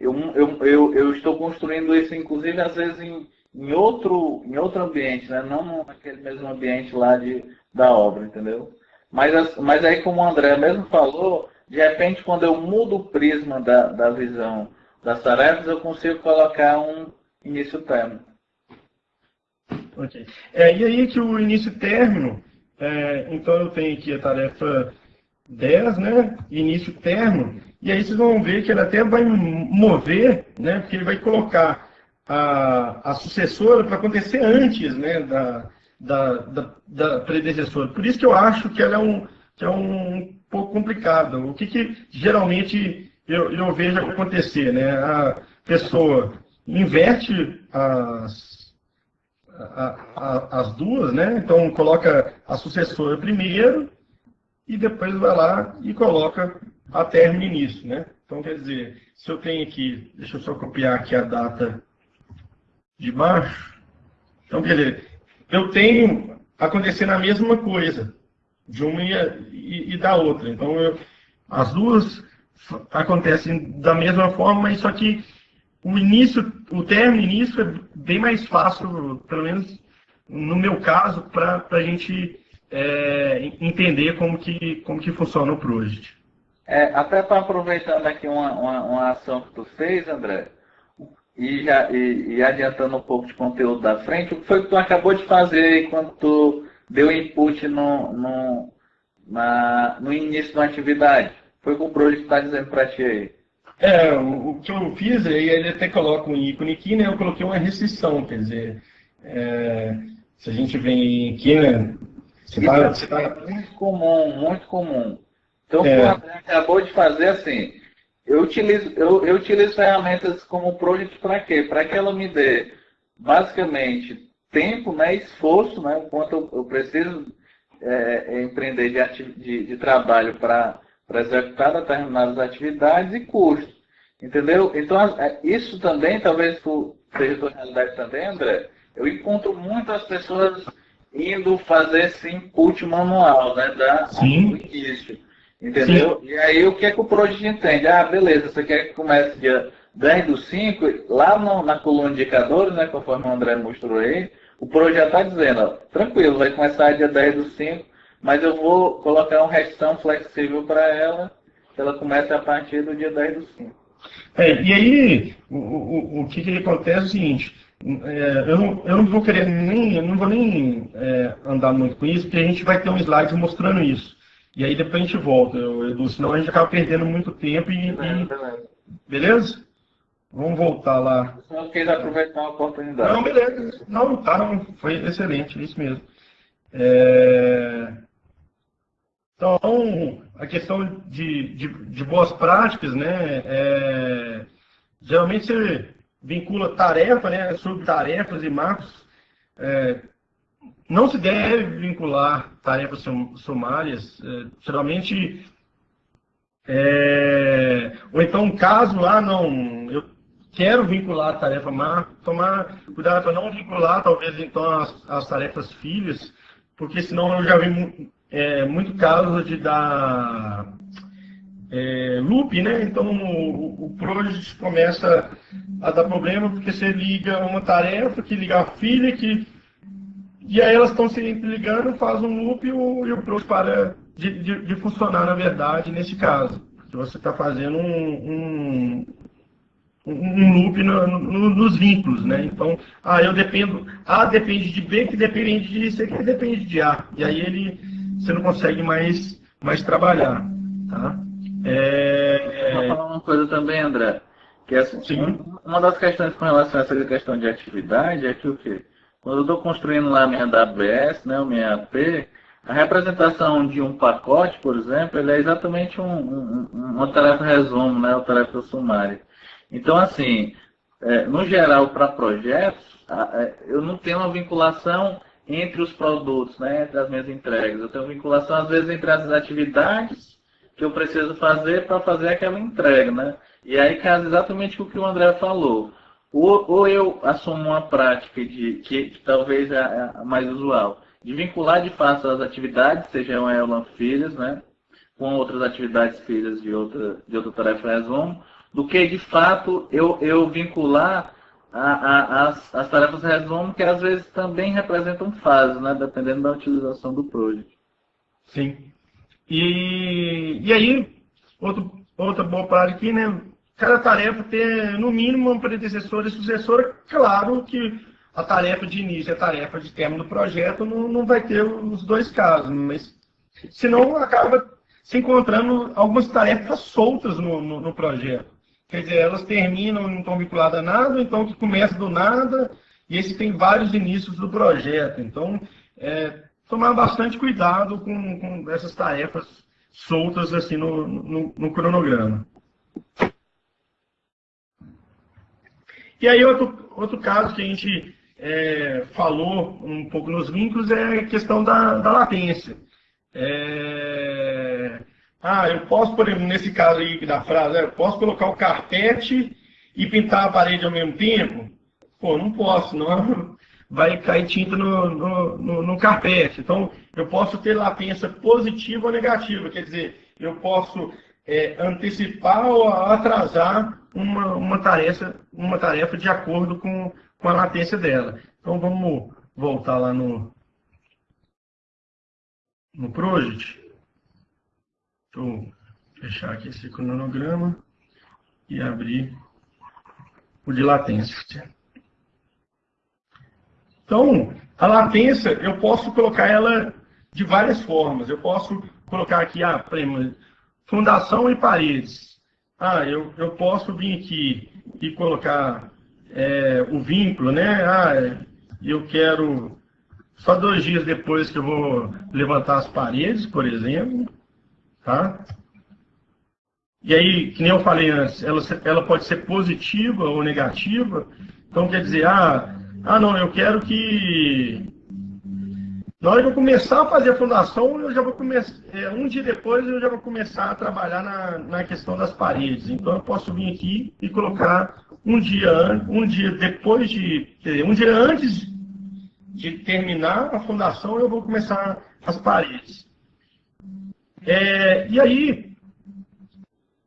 Eu, eu, eu, eu, estou construindo isso, inclusive, às vezes em, em, outro, em outro ambiente, né? não naquele mesmo ambiente lá de, da obra, entendeu? Mas, mas aí, como o André mesmo falou, de repente, quando eu mudo o prisma da, da visão das tarefas, eu consigo colocar um início-término. Ok. É, e aí que o início-término, é, então eu tenho aqui a tarefa 10, né? Início-término, e aí vocês vão ver que ele até vai mover, né? Porque ele vai colocar a, a sucessora para acontecer antes, né? Da, da, da, da, predecessora. Por isso que eu acho que ela é um, que é um pouco complicado. O que, que geralmente eu, eu vejo acontecer? Né? A pessoa inverte as, a, a, as duas, né? então coloca a sucessora primeiro e depois vai lá e coloca a término início. Né? Então, quer dizer, se eu tenho aqui, deixa eu só copiar aqui a data de baixo. Então, quer dizer, eu tenho acontecendo a mesma coisa, de uma e, e da outra. Então, eu, as duas acontecem da mesma forma, mas só que o início, o término início é bem mais fácil, pelo menos no meu caso, para a gente é, entender como que, como que funciona o Project. É, até para aproveitando aqui uma, uma, uma, ação que tu fez, André, e, já, e, e, adiantando um pouco de conteúdo da frente, o que foi que tu acabou de fazer quando tu deu input no, no, na, no início da atividade? Foi o que o Project está dizendo para ti aí. É, o, que eu fiz, aí ele até coloca um ícone aqui, né? Eu coloquei uma restrição, quer dizer, é, se a gente vem aqui, né? Tá, tá... É muito comum, muito comum. Então, é. o André acabou de fazer assim, eu utilizo, eu, eu utilizo ferramentas como Project para quê? Para que ela me dê, basicamente, tempo, né, esforço, né, o quanto eu, eu preciso é, é empreender de, de, de trabalho para executar determinadas atividades e custo. Entendeu? Então, é, isso também, talvez seja tua realidade também, André, eu encontro muitas pessoas indo fazer esse input manual, né, da, Sim. do início. Entendeu? Sim. E aí o que é que o Project entende? Ah, beleza, você quer que comece dia 10 do 5, lá no, na coluna de indicadores, né, conforme o André mostrou aí, o Project já está dizendo, ó, tranquilo, vai começar dia 10 do 5, mas eu vou colocar um restão flexível para ela, que ela comece a partir do dia 10 do 5. É, e aí, o, o, o que, que acontece é o seguinte, é, eu, não, eu não vou querer nem, eu não vou nem é, andar muito com isso, porque a gente vai ter um slide mostrando isso. E aí depois a gente volta, Edu, senão a gente acaba perdendo muito tempo e. e... Beleza? Vamos voltar lá. Eu quis aproveitar a oportunidade. Não, beleza. Não, tá, não, foi excelente, isso mesmo. É... Então, a questão de, de, de boas práticas, né? É... Geralmente você vincula tarefa, né? Subtarefas e marcos. É não se deve vincular tarefas sumárias, é, geralmente, é, ou então caso, ah, não, eu quero vincular a tarefa má, tomar cuidado para não vincular, talvez, então, as, as, tarefas filhas, porque senão eu já vi é, muito caso de dar é, loop, né? Então o, o project começa a dar problema porque você liga uma tarefa que liga a filha que e aí elas estão se ligando, faz um loop e o, e o Pro para de, de, de, funcionar, na verdade, nesse caso. Que você está fazendo um, um, um loop no, no, nos vínculos, né? Então, ah, eu dependo, A depende de B, que depende de C, que depende de A. E aí ele, você não consegue mais, mais trabalhar, tá? É, Vou falar uma coisa também, André, que é assim, uma das questões com relação a essa questão de atividade é que o quê? Quando eu estou construindo lá a minha AWS, né, a minha AP, a representação de um pacote, por exemplo, ele é exatamente um, um, uma tarefa resumo, né, uma tarefa sumária. Então, assim, é, no geral, para projetos, é, eu não tenho uma vinculação entre os produtos, né, entre as minhas entregas. Eu tenho vinculação, às vezes, entre as atividades que eu preciso fazer para fazer aquela entrega. Né? E aí casa exatamente o que o André falou. Ou, ou eu assumo uma prática de, que, que talvez é a mais usual, de vincular de fato as atividades, sejam elas filhas, né, com outras atividades filhas de outra, de outra tarefa resumo, do que de fato eu, eu vincular a, a, as, as tarefas resumo, que às vezes também representam fases, né, dependendo da utilização do project. Sim. E, e aí, outro, outra boa prática aqui, né? Cada tarefa ter, no mínimo, um predecessor e sucessora. Claro que a tarefa de início e a tarefa de término do projeto não, não vai ter os dois casos, mas senão acaba se encontrando algumas tarefas soltas no, no, no projeto. Quer dizer, elas terminam, não estão vinculadas a nada, então que começa do nada, e esse tem vários inícios do projeto. Então, é, tomar bastante cuidado com, com essas tarefas soltas assim no, no, no cronograma. E aí, outro, outro caso que a gente é, falou um pouco nos vínculos é a questão da, da latência. É, ah, eu posso, por exemplo, nesse caso aí da frase, eu posso colocar o carpete e pintar a parede ao mesmo tempo? Pô, não posso, não vai cair tinta no, no, no, no carpete. Então, eu posso ter latência positiva ou negativa, quer dizer, eu posso é, antecipar ou atrasar uma, uma, tarefa, uma tarefa de acordo com, com a latência dela. Então, vamos voltar lá no, no Project. Vou fechar aqui esse cronograma e abrir o de latência. Então, a latência, eu posso colocar ela de várias formas. Eu posso colocar aqui, ah, fundação e paredes. Ah, eu, eu posso vir aqui e colocar é, o vínculo, né? Ah, eu quero só dois dias depois que eu vou levantar as paredes, por exemplo, tá? E aí, que nem eu falei antes, ela, ela pode ser positiva ou negativa. Então, quer dizer, ah, ah, não, eu quero que. Na hora que eu começar a fazer a fundação, eu já vou começar. É, um dia depois eu já vou começar a trabalhar na, na questão das paredes. Então eu posso vir aqui e colocar um dia, um dia depois de. Um dia antes de terminar a fundação, eu vou começar as paredes. É, e aí,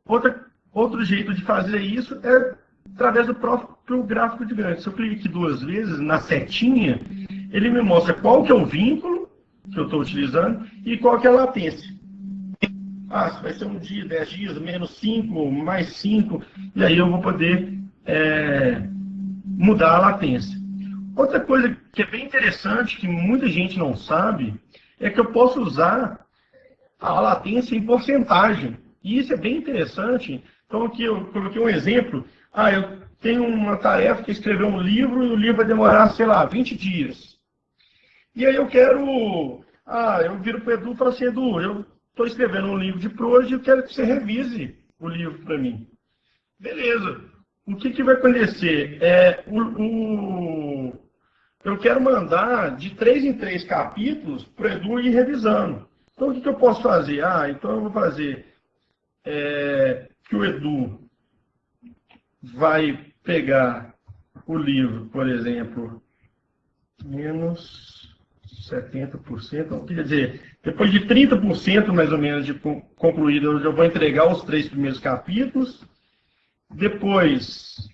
outra, outro jeito de fazer isso é através do próprio gráfico de grande. Se eu clico aqui duas vezes na setinha, ele me mostra qual que é o vínculo que eu estou utilizando e qual que é a latência. Ah, vai ser um dia, dez dias, menos cinco, mais cinco, e aí eu vou poder é, mudar a latência. Outra coisa que é bem interessante, que muita gente não sabe, é que eu posso usar a latência em porcentagem. E isso é bem interessante. Então aqui eu coloquei um exemplo ah, eu tenho uma tarefa que é escrever um livro e o livro vai demorar, sei lá, 20 dias. E aí eu quero. Ah, eu viro para o Edu e falo assim, Edu, eu estou escrevendo um livro de prosa e eu quero que você revise o livro para mim. Beleza. O que, que vai acontecer? É, o, o, eu quero mandar de três em três capítulos para o Edu ir revisando. Então, o que, que eu posso fazer? Ah, então eu vou fazer é, que o Edu vai pegar o livro, por exemplo, menos 70%, quer dizer, depois de 30% mais ou menos de concluído, eu já vou entregar os três primeiros capítulos. Depois,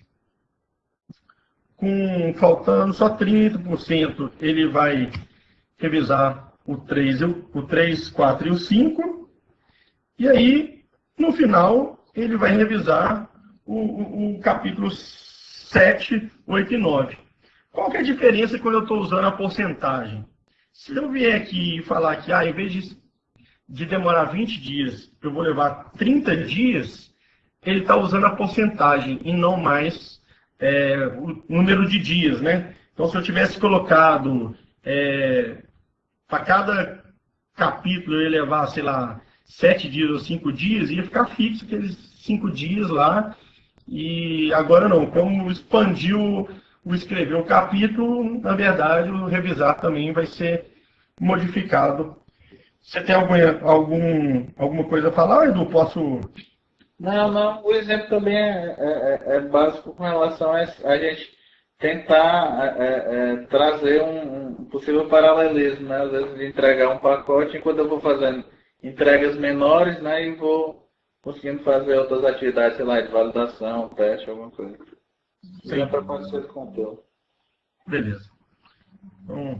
com faltando só 30%, ele vai revisar o 3, o 3, 4 e o 5. E aí, no final, ele vai revisar o, o, o capítulo 7, 8 e 9. Qual que é a diferença quando eu estou usando a porcentagem? Se eu vier aqui e falar que, ah, em vez de, de demorar 20 dias, eu vou levar 30 dias, ele está usando a porcentagem e não mais é, o número de dias, né? Então, se eu tivesse colocado é, para cada capítulo ia levar, sei lá, sete dias ou cinco dias, ia ficar fixo aqueles cinco dias lá. E agora não, como expandiu o escrever o capítulo, na verdade, o revisar também vai ser modificado. Você tem algum, algum, alguma coisa a falar, Edu? Posso. Não, não. O exemplo também é, é, é, é básico com relação a, a gente tentar é, é, trazer um, um, possível paralelismo, né? Às vezes de entregar um pacote enquanto eu vou fazendo entregas menores, né? E vou conseguindo fazer outras atividades, sei lá, de validação, teste, alguma coisa. Sim. para acontecer esse conteúdo. Beleza. Então,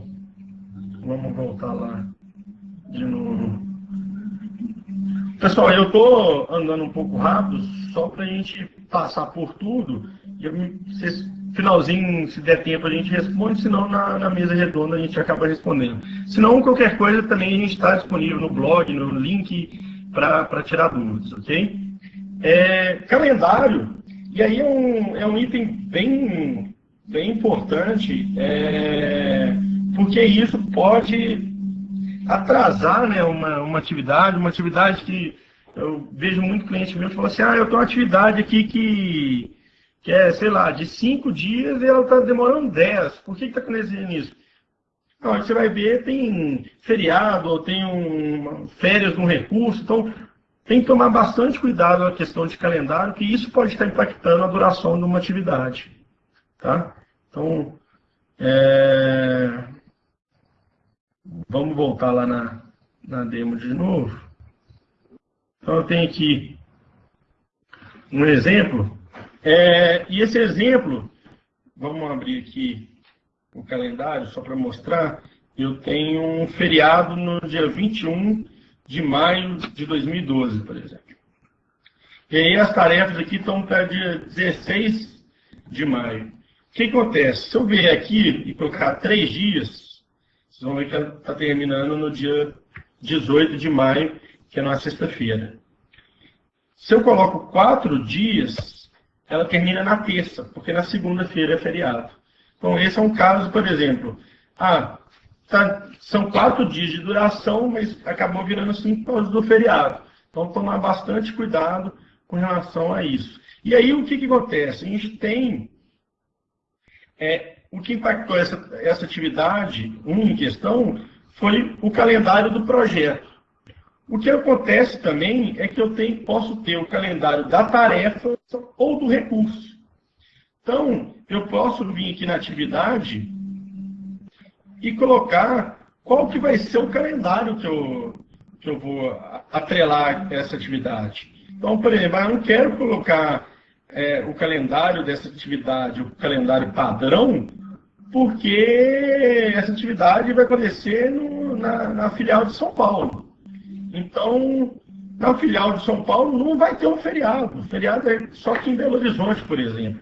vamos voltar lá de novo. Pessoal, eu estou andando um pouco rápido, só para a gente passar por tudo. E vocês, finalzinho, se der tempo, a gente responde, senão na, na mesa redonda a gente acaba respondendo. Se não, qualquer coisa também a gente está disponível no blog, no link, para tirar dúvidas, ok? É, calendário e aí é um, é um item bem, bem importante, é, porque isso pode atrasar né, uma, uma atividade, uma atividade que eu vejo muito cliente meu falando assim, ah, eu tenho uma atividade aqui que, que é, sei lá, de cinco dias e ela está demorando dez. Por que está acontecendo isso? Não, você vai ver, tem feriado, ou tem um, férias no recurso, então tem que tomar bastante cuidado na questão de calendário, que isso pode estar impactando a duração de uma atividade. Tá? Então, é... vamos voltar lá na, na demo de novo. Então, eu tenho aqui um exemplo. É... e esse exemplo, vamos abrir aqui o calendário só para mostrar. Eu tenho um feriado no dia 21 de maio de 2012, por exemplo. E aí as tarefas aqui estão para dia 16 de maio. O que acontece? Se eu vier aqui e colocar três dias, vocês vão ver que ela está terminando no dia 18 de maio, que é na sexta-feira. Se eu coloco quatro dias, ela termina na terça, porque na segunda-feira é feriado. Então, esse é um caso, por exemplo. Ah, tá, são quatro dias de duração, mas acabou virando cinco por do feriado. Então, tomar bastante cuidado com relação a isso. E aí, o que, que acontece? A gente tem. É, o que impactou essa, essa atividade, um em questão, foi o calendário do projeto. O que acontece também é que eu tenho, posso ter o calendário da tarefa ou do recurso. Então, eu posso vir aqui na atividade e colocar qual que vai ser o calendário que eu, que eu vou atrelar essa atividade. Então, por exemplo, eu não quero colocar é, o calendário dessa atividade, o calendário padrão, porque essa atividade vai acontecer no, na, na filial de São Paulo. Então, na filial de São Paulo não vai ter um feriado. O feriado é só aqui em Belo Horizonte, por exemplo.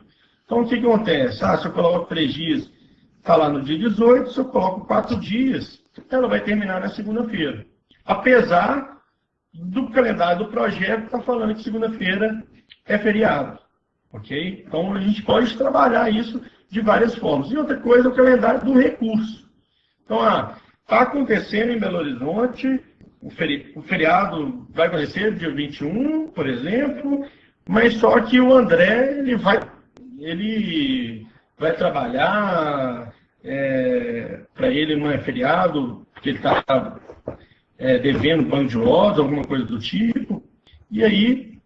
Então, o que, acontece? Ah, se eu coloco três dias está lá no dia 18, se eu coloco quatro dias, ela vai terminar na segunda-feira. Apesar do calendário do projeto estar tá falando que segunda-feira é feriado. Ok? Então a gente pode trabalhar isso de várias formas. E outra coisa é o calendário do recurso. Então, está ah, acontecendo em Belo Horizonte, o, feri o feriado vai acontecer dia 21, por exemplo, mas só que o André ele vai, ele vai trabalhar, é, para ele não é feriado, porque ele está é, devendo banco de lojas, alguma coisa do tipo. E aí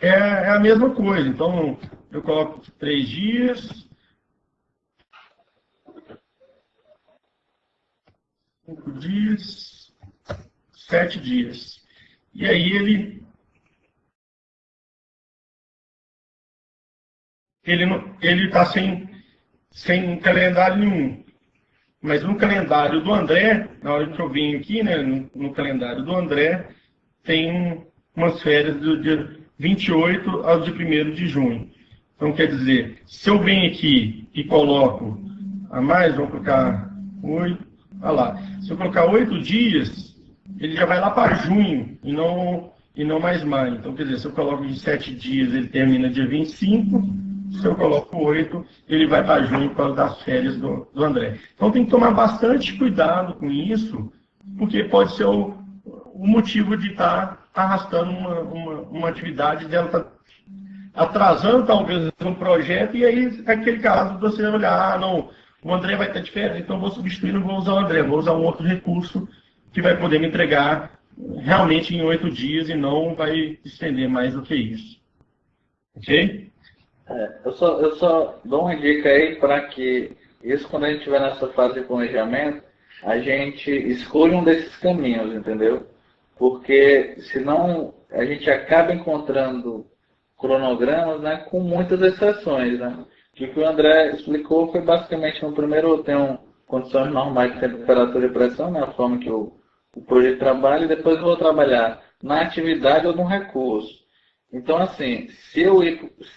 é, é, a mesma coisa. Então eu coloco três dias. Cinco dias, sete dias. E aí ele ele está sem, sem calendário nenhum. Mas no calendário do André, na hora que eu vim aqui, né, no, no calendário do André, tem umas férias do dia 28 ao dia 1 de junho. Então, quer dizer, se eu venho aqui e coloco a mais, vou colocar oito, olha lá, se eu colocar oito dias, ele já vai lá para junho e não, e não mais maio. Então, quer dizer, se eu coloco de sete dias, ele termina dia 25, se eu coloco 8, ele vai para junho por causa das férias do, do André. Então tem que tomar bastante cuidado com isso, porque pode ser o, o motivo de estar tá arrastando uma, uma, uma atividade dela tá atrasando talvez um projeto, e aí, naquele caso, você olhar, ah, não, o André vai ter diferença, então vou substituir, não vou usar o André, vou usar um outro recurso que vai poder me entregar realmente em oito dias e não vai estender mais do que isso. Ok? É, eu, só, eu só dou uma dica aí para que isso, quando a gente estiver nessa fase de planejamento, a gente escolha um desses caminhos, entendeu? Porque senão a gente acaba encontrando cronogramas né, com muitas exceções. Né? O que o André explicou foi basicamente no primeiro tem um, condições normais de temperatura e pressão, né, a forma que o, o projeto trabalha, e depois vou trabalhar na atividade ou no recurso. Então, assim, se eu,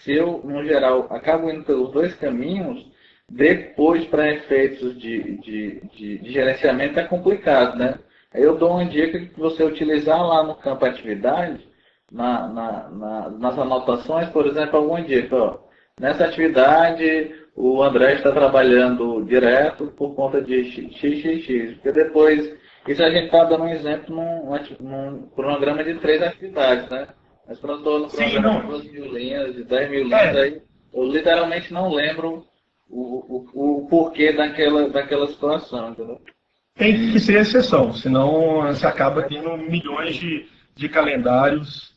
se eu, no geral, acabo indo pelos dois caminhos, depois, para efeitos de, de, de, de, gerenciamento, é complicado, né? Eu dou uma dica que você utilizar lá no campo atividade, na, na, na, nas anotações, por exemplo, alguma dica. Ó, nessa atividade, o André está trabalhando direto por conta de XXX, porque depois, isso a gente está dando um exemplo num, num cronograma de três atividades, né? Mas quando eu estou no cronograma de 12 mil linhas, de 10 mil linhas, é. aí eu literalmente não lembro o, o, o porquê daquela, daquela situação, entendeu? Tem que ser exceção, senão você acaba tendo milhões de, de calendários.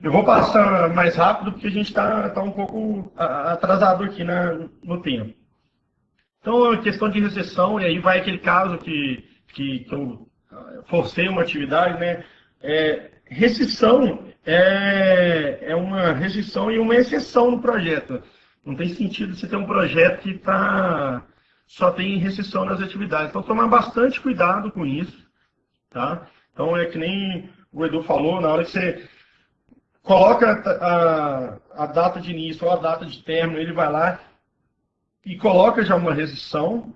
Eu vou passar mais rápido porque a gente está tá um pouco atrasado aqui na, no tempo. Então, a questão de recessão, e aí vai aquele caso que, que, que eu forcei uma atividade, né? É, restrição é, é uma restrição e uma exceção no projeto. Não tem sentido você ter um projeto que tá, só tem restrição nas atividades. Então, tomar bastante cuidado com isso. Tá? Então, é que nem o Edu falou, na hora que você coloca a, a data de início ou a data de término, ele vai lá e coloca já uma restrição.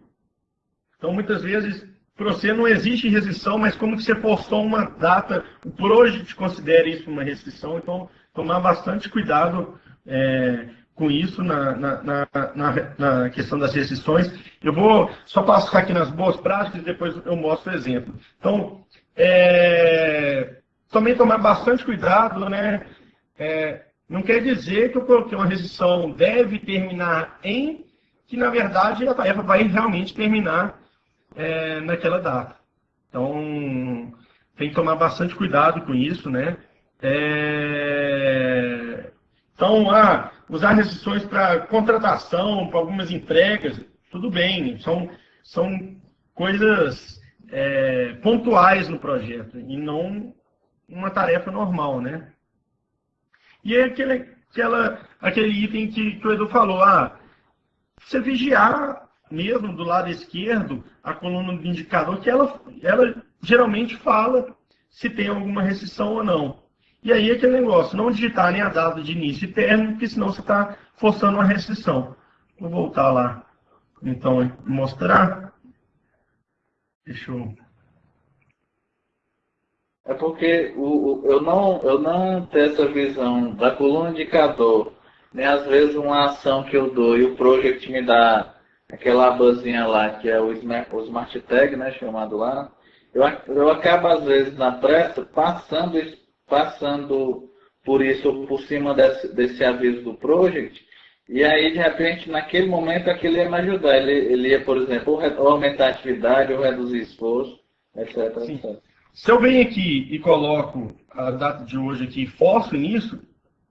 Então, muitas vezes, para você não existe restrição, mas como você postou uma data, o project considera isso uma restrição, então tomar bastante cuidado é, com isso na, na, na, na, questão das restrições. Eu vou só passar aqui nas boas práticas e depois eu mostro o exemplo. Então, é, também tomar bastante cuidado, né? É, não quer dizer que eu coloquei uma restrição deve terminar em, que na verdade a tarefa vai realmente terminar é, naquela data. Então, tem que tomar bastante cuidado com isso, né? É, então, ah, usar restrições para contratação, para algumas entregas, tudo bem, são, são coisas é, pontuais no projeto e não uma tarefa normal, né? E é aquele, aquela, aquele item que, que o Edu falou, ah, você vigiar mesmo do lado esquerdo a coluna do indicador, que ela, ela geralmente fala se tem alguma restrição ou não. E aí aquele negócio, não digitar nem a data de início e término, porque senão você está forçando uma restrição. Vou voltar lá, então, mostrar. Deixa eu... É porque o, o, eu, não, eu não tenho essa visão da coluna indicador, nem às vezes uma ação que eu dou e o project me dá aquela abazinha lá, que é o Smart, o smart Tag, né, chamado lá. Eu, eu acabo, às vezes, na pressa, passando passando por isso, por cima desse, desse aviso do project, e aí, de repente, naquele momento, aquilo ia me ajudar. Ele, ele ia, por exemplo, ou aumentar a atividade, ou reduzir esforço, etc, etc. Se eu venho aqui e coloco a data de hoje aqui e forço nisso,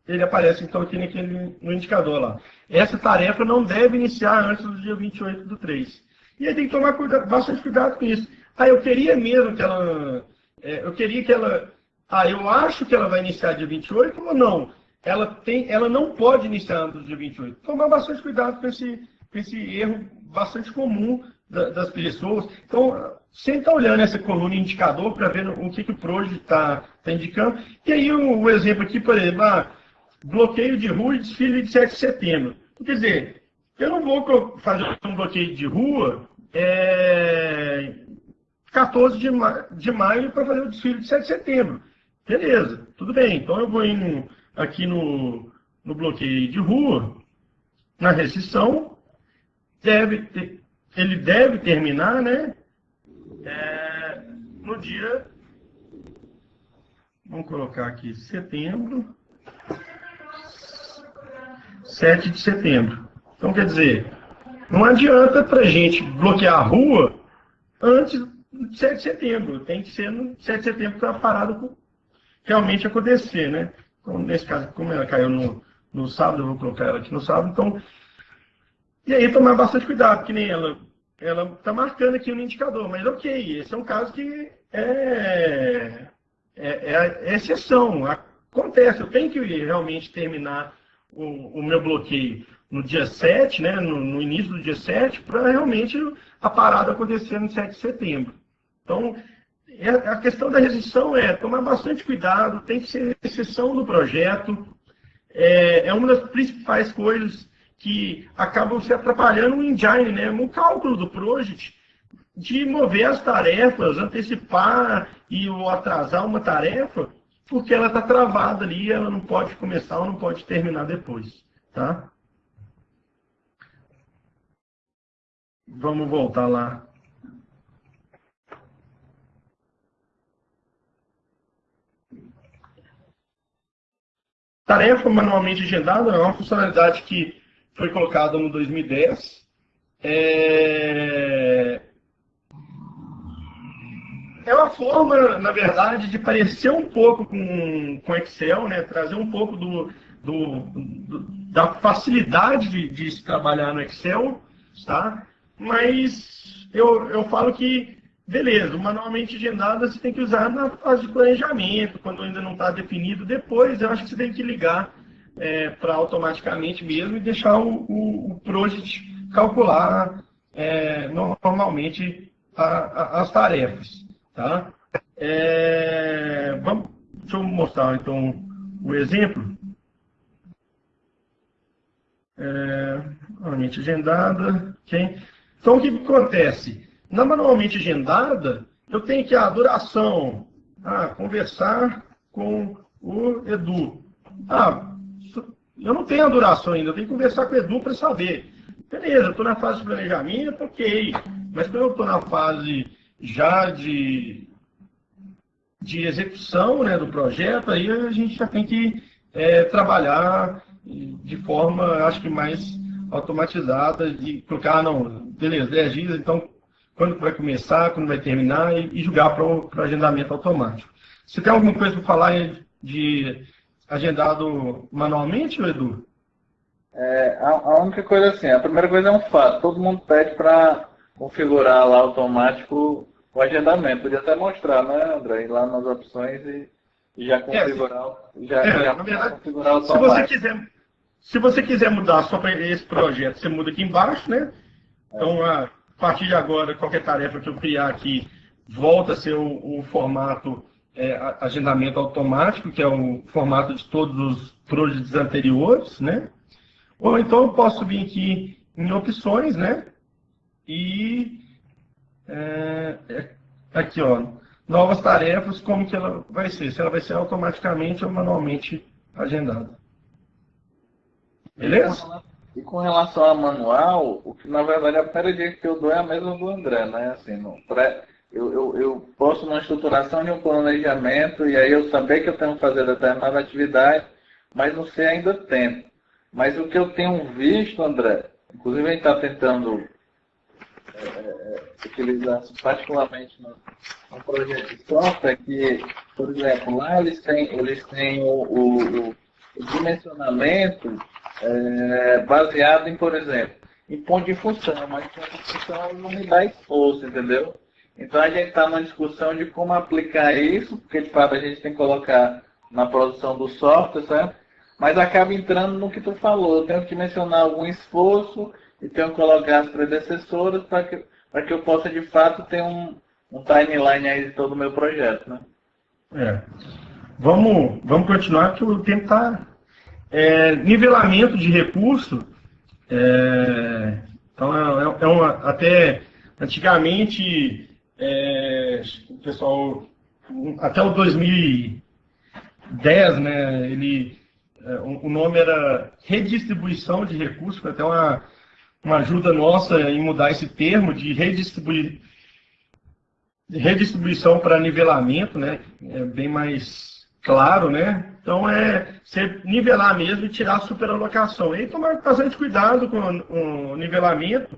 ele aparece então aqui naquele, no indicador lá. Essa tarefa não deve iniciar antes do dia 28 do 3. E aí tem que tomar cuidado, bastante cuidado com isso. Ah, eu queria mesmo que ela. É, eu queria que ela ah, eu acho que ela vai iniciar dia 28 ou não? Ela, tem, ela não pode iniciar antes do dia 28. Tomar bastante cuidado com esse, com esse erro bastante comum da, das pessoas. Então, sempre está olhando essa coluna indicador para ver o que, que o Proje está tá indicando. E aí o, o, exemplo aqui, por exemplo, ah, bloqueio de rua e desfile de 7 de setembro. Quer dizer, eu não vou fazer um bloqueio de rua é, 14 de, ma de maio para fazer o desfile de 7 de setembro. Beleza, tudo bem. Então eu vou indo aqui no, no bloqueio de rua, na restrição, deve ter, ele deve terminar, né? É, no dia, vamos colocar aqui, setembro, 7 de setembro. Então, quer dizer, não adianta para a gente bloquear a rua antes de 7 de setembro. Tem que ser no 7 de setembro para a parada realmente acontecer, né? Então, nesse caso, como ela caiu no, no sábado, eu vou colocar ela aqui no sábado, então... E aí tomar bastante cuidado, que nem ela ela está marcando aqui no indicador, mas ok, esse é um caso que é, é, é, é exceção, acontece, eu tenho que realmente terminar o, o meu bloqueio no dia 7, né, no, no início do dia 7, para realmente a parada acontecer no 7 de setembro. Então, é, a questão da resistência é tomar bastante cuidado, tem que ser exceção no projeto, é, é uma das principais coisas que acabam se atrapalhando no engine, né, no cálculo do project, de mover as tarefas, antecipar e ou atrasar uma tarefa, porque ela está travada ali, ela não pode começar ou não pode terminar depois. Tá? Vamos voltar lá. Tarefa manualmente agendada é uma funcionalidade que foi colocada no 2010. É... é uma forma, na verdade, de parecer um pouco com, com Excel, né? trazer um pouco do, do, do da facilidade de, de se trabalhar no Excel, tá? mas eu, eu falo que, beleza, manualmente agendada você tem que usar na fase de planejamento, quando ainda não está definido. Depois, eu acho que você tem que ligar é, para automaticamente mesmo e deixar o, o, o project calcular é, normalmente a, a, as tarefas. Tá? É, vamos, deixa eu mostrar então o exemplo. É, manualmente agendada. Okay? Então, o que acontece? Na manualmente agendada, eu tenho que a duração, ah, conversar com o Edu. Ah, eu não tenho a duração ainda, eu tenho que conversar com o Edu para saber. Beleza, estou na fase de planejamento, ok. Mas quando eu estou na fase já de, de execução né, do projeto, aí a gente já tem que é, trabalhar de forma, acho que mais automatizada, de colocar, não, beleza, 10 dias, então quando vai começar, quando vai terminar, e, e julgar para o agendamento automático. Você tem alguma coisa para falar de agendado manualmente, Edu? É, a, a, única coisa assim, a primeira coisa é um fato, todo mundo pede para configurar lá automático o agendamento. Podia até mostrar, né, André? Ir lá nas opções e, e já configurar, é, já, é, já verdade, configurar automático. Se você quiser, se você quiser mudar só para esse projeto, você muda aqui embaixo, né? Então, a partir de agora, qualquer tarefa que eu criar aqui volta a ser o, o formato é, agendamento automático, que é o formato de todos os projects anteriores, né? Ou então eu posso vir aqui em opções, né? E é, é, aqui, ó, novas tarefas, como que ela vai ser? Se ela vai ser automaticamente ou manualmente agendada. Beleza? E com relação a manual, o que na verdade a dica que eu dou é a mesma do André, né? Assim, no pré, eu, eu, eu posso uma estruturação de um planejamento e aí eu saber que eu tenho que fazer determinada atividade, mas não sei ainda tempo. Mas o que eu tenho visto, André, inclusive a gente está tentando é, particularmente no, no, projeto de software, que, por exemplo, lá eles têm, eles têm o, o, o dimensionamento é, baseado em, por exemplo, em ponto de função, mas ponto de função não me dá esforço, entendeu? Então a gente está numa discussão de como aplicar isso, porque de fato a gente tem que colocar na produção do software, certo? Mas acaba entrando no que tu falou. Eu tenho que mencionar algum esforço e tenho que colocar as predecessoras para que, que eu possa de fato ter um, um timeline aí de todo o meu projeto, né? É. Vamos, vamos continuar que o tempo está. É, nivelamento de recurso. É, então é, é uma, até antigamente é, o pessoal, até o 2010, né, ele, é, o nome era redistribuição de recursos, até uma, uma ajuda nossa em mudar esse termo de redistribuir redistribuição para nivelamento, né? É bem mais claro, né? Então é você nivelar mesmo e tirar a superalocação. E tomar bastante cuidado com o nivelamento,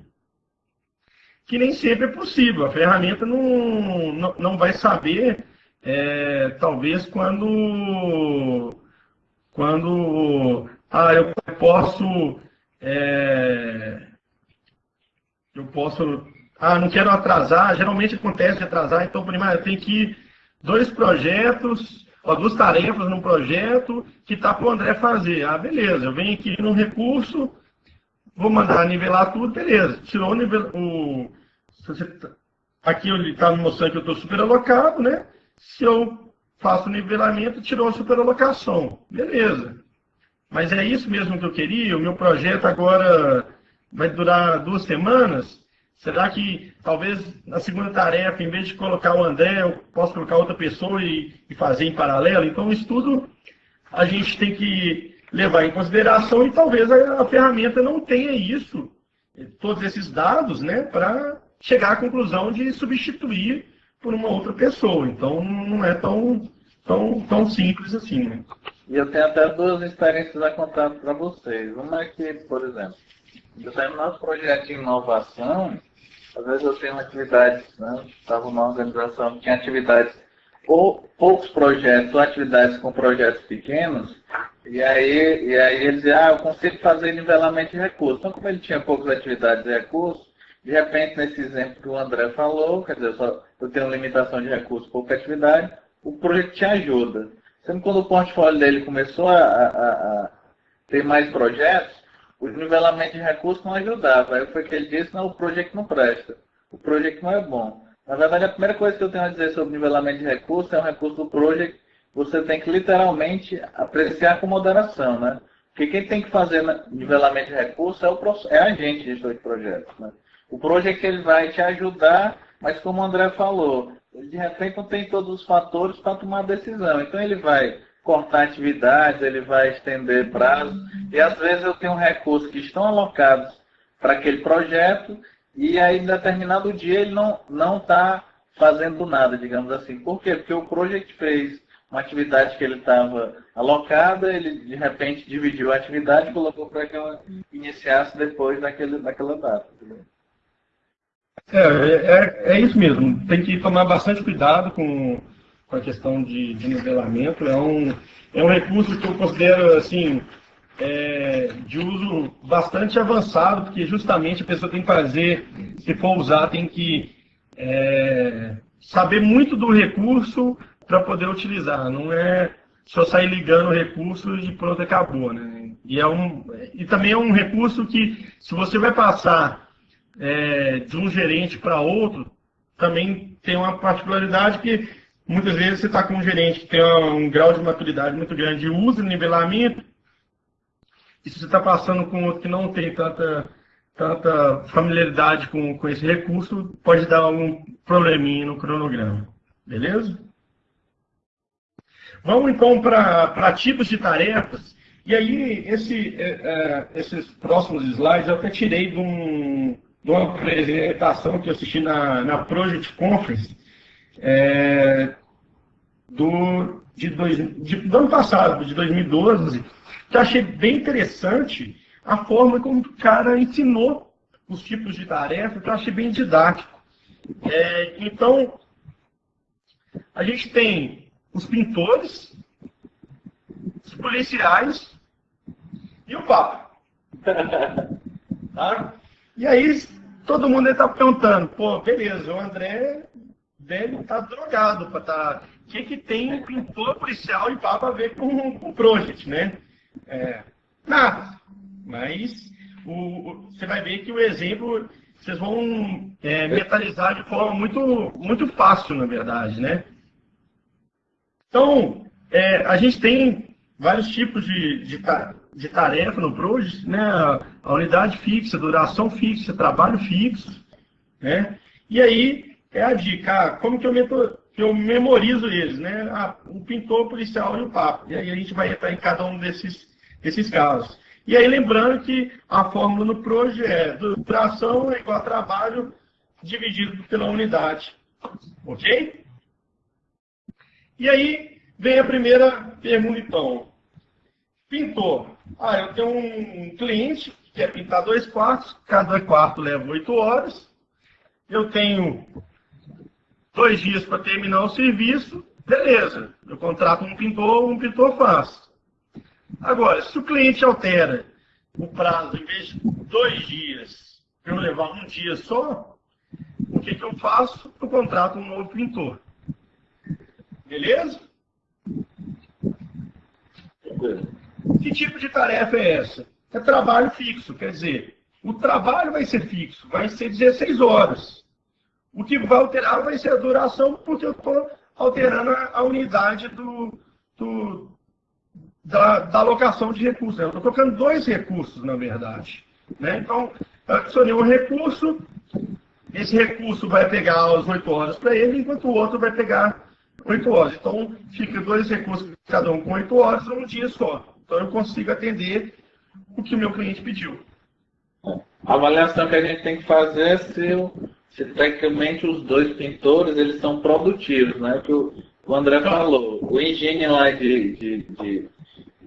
que nem sempre é possível. A ferramenta não, não, não vai saber, é, talvez, quando, quando ah, eu posso. É, eu posso. Ah, não quero atrasar. Geralmente acontece atrasar, então primeiro tem que dois projetos, ó, duas tarefas num projeto que está para o André fazer. Ah, beleza, eu venho aqui no recurso, vou mandar nivelar tudo, beleza. Tirou o nível. O, tá, aqui ele está me mostrando que eu estou super alocado, né? Se eu faço o nivelamento, tirou a superalocação. Beleza. Mas é isso mesmo que eu queria? O meu projeto agora vai durar duas semanas? Será que talvez na segunda tarefa, em vez de colocar o André, eu posso colocar outra pessoa e, e fazer em paralelo? Então, isso tudo a gente tem que levar em consideração e talvez a, a ferramenta não tenha isso, todos esses dados, né, para chegar à conclusão de substituir por uma outra pessoa. Então, não é tão, tão, tão simples assim. Né? E eu tenho até duas experiências a contar para vocês. Uma é que, por exemplo, determinados projetos de inovação, às vezes eu tenho atividades, né? Estava numa organização que tinha atividades, ou poucos projetos, ou atividades com projetos pequenos, e aí, e aí ele dizia, ah, eu consigo fazer nivelamento de recursos. Então, como ele tinha poucas atividades de recursos, de repente, nesse exemplo que o André falou, quer dizer, eu, só, eu tenho limitação de recursos, pouca atividade, o projeto te ajuda. Sendo quando o portfólio dele começou a, a, a ter mais projetos, o nivelamento de recursos não ajudava. Aí foi que ele disse, não, o projeto não presta. O projeto não é bom. Na verdade, a primeira coisa que eu tenho a dizer sobre nivelamento de recursos é um recurso do projeto você tem que literalmente apreciar com moderação, né? Porque quem tem que fazer nivelamento de recursos é, o, é a gente, gestor de projetos, né? O projeto ele vai te ajudar, mas como o André falou, ele de repente não tem todos os fatores para tomar decisão. Então ele vai cortar atividades, ele vai estender prazos. E às vezes eu tenho recursos que estão alocados para aquele projeto e aí em determinado dia ele não está fazendo nada, digamos assim. Por quê? Porque o projeto fez uma atividade que ele estava alocada, ele de repente dividiu a atividade e colocou para que ela iniciasse depois daquele, daquela data. É, é, é, isso mesmo. Tem que tomar bastante cuidado com com a questão de, de nivelamento. É um, é um recurso que eu considero assim é, de uso bastante avançado, porque justamente a pessoa tem que fazer, se for usar, tem que é, saber muito do recurso para poder utilizar. Não é só sair ligando o recurso e pronto, acabou. Né? E, é um, e também é um recurso que, se você vai passar é, de um gerente para outro, também tem uma particularidade que Muitas vezes você está com um gerente que tem um grau de maturidade muito grande e usa nivelamento, e se você está passando com outro que não tem tanta, tanta familiaridade com, com esse recurso, pode dar algum probleminha no cronograma. Beleza? Vamos então para tipos de tarefas. E aí, esse, é, é, esses próximos slides eu até tirei de, um, de uma apresentação que eu assisti na, na Project Conference, é, do, de dois, de, do ano passado, de 2012, que eu achei bem interessante a forma como o cara ensinou os tipos de tarefas, que eu achei bem didático. É, então, a gente tem os pintores, os policiais e o Papa. tá? E aí, todo mundo está perguntando, pô, beleza, o André deve estar tá drogado para estar. Tá... O que, que tem um pintor policial e papa a ver com, o Project, né? É, nada. Mas o, você vai ver que o exemplo vocês vão é, metalizar de forma muito, muito fácil, na verdade, né? Então, é, a gente tem vários tipos de, de, de tarefa no Project, né? A unidade fixa, duração fixa, trabalho fixo, né? E aí, é a dica. Ah, como que eu, meto, que eu memorizo eles, né? Ah, o pintor, o policial e o papo. E aí a gente vai entrar em cada um desses, desses casos. E aí lembrando que a fórmula no projeto é duração é igual a trabalho dividido pela unidade Ok? E aí vem a primeira pergunta, então. Pintor. Ah, eu tenho um cliente que quer pintar dois quartos, cada quarto leva oito horas. Eu tenho dois dias para terminar o serviço, beleza. Eu contrato um pintor, um pintor faz. Agora, se o cliente altera o prazo, em vez de dois dias, eu levar um dia só, o que, que eu faço? Eu contrato um novo pintor. Beleza? Que tipo de tarefa é essa? É trabalho fixo, quer dizer, o trabalho vai ser fixo, vai ser 16 horas. O que vai alterar vai ser a duração, porque eu estou alterando a, unidade do, do da, da, alocação de recursos. Né? Eu estou colocando dois recursos, na verdade. Né? Então, adicionei um recurso, esse recurso vai pegar as 8 horas para ele, enquanto o outro vai pegar 8 horas. Então, fica dois recursos, cada um com 8 horas, num dia só. Então, eu consigo atender o que o meu cliente pediu. A avaliação que a gente tem que fazer é se, se tecnicamente os dois pintores eles são produtivos, né? Que o, o André falou. O engenheiro lá de, de, de,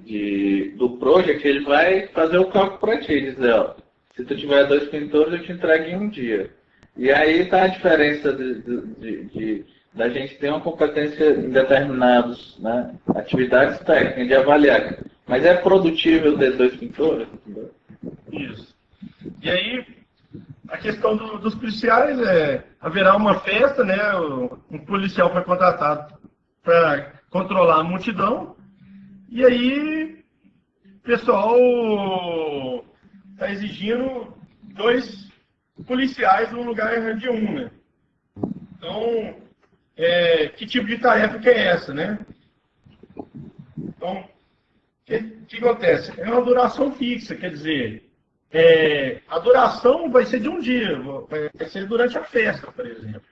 de, do project, ele vai fazer o cálculo para ti, dizer, ó, se tu tiver dois pintores, eu te entrego em um dia. E aí está a diferença de, de, de, da gente ter uma competência em determinadas né, atividades técnicas, de avaliar. Mas é produtível ter dois pintores? Isso. E aí, a questão do, dos policiais é, haverá uma festa, né? Um policial foi contratado para controlar a multidão, e aí o pessoal está exigindo dois policiais no lugar de um, né? Então, é, que tipo de tarefa que é essa, né? Então, o que, que, acontece? É uma duração fixa, quer dizer, é, a duração vai ser de um dia, vai ser durante a festa, por exemplo.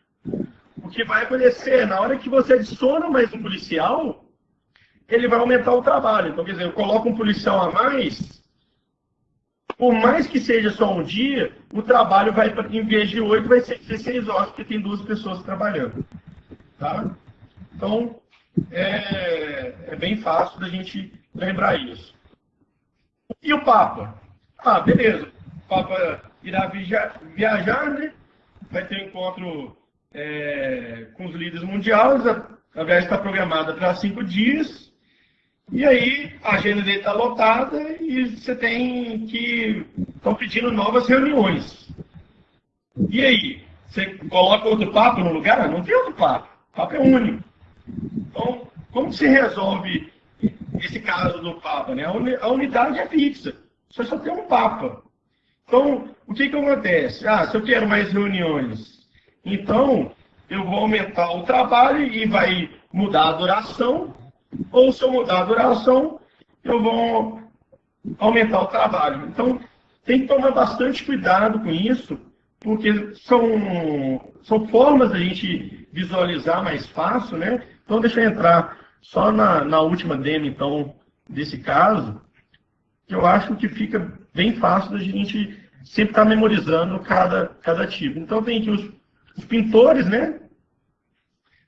O que vai acontecer, na hora que você adiciona mais um policial, ele vai aumentar o trabalho. Então, quer dizer, eu coloco um policial a mais, por mais que seja só um dia, o trabalho vai, em vez de 8, vai ser 16 horas, porque tem duas pessoas trabalhando. Tá? Então, é, é bem fácil da gente lembrar isso. E o Papa? Ah, beleza. O Papa irá viajar, né? vai ter um encontro é, com os líderes mundiais. A viagem está programada para cinco dias. E aí a agenda dele está lotada e você tem que. estão pedindo novas reuniões. E aí? Você coloca outro papo no lugar? Não tem outro papo. O papo é único. Então, como se resolve esse caso do Papa? Né? A unidade é fixa. Você só tem um Papa. Então, o que, que acontece? Ah, se eu quero mais reuniões, então eu vou aumentar o trabalho e vai mudar a duração ou se eu mudar a duração, eu vou aumentar o trabalho. Então, tem que tomar bastante cuidado com isso, porque são, são formas da gente visualizar mais fácil, né? Então, deixa eu entrar só na, na última demo, então, desse caso, eu acho que fica bem fácil da gente sempre estar memorizando cada, cada tipo. Então, tem aqui os, os pintores, né?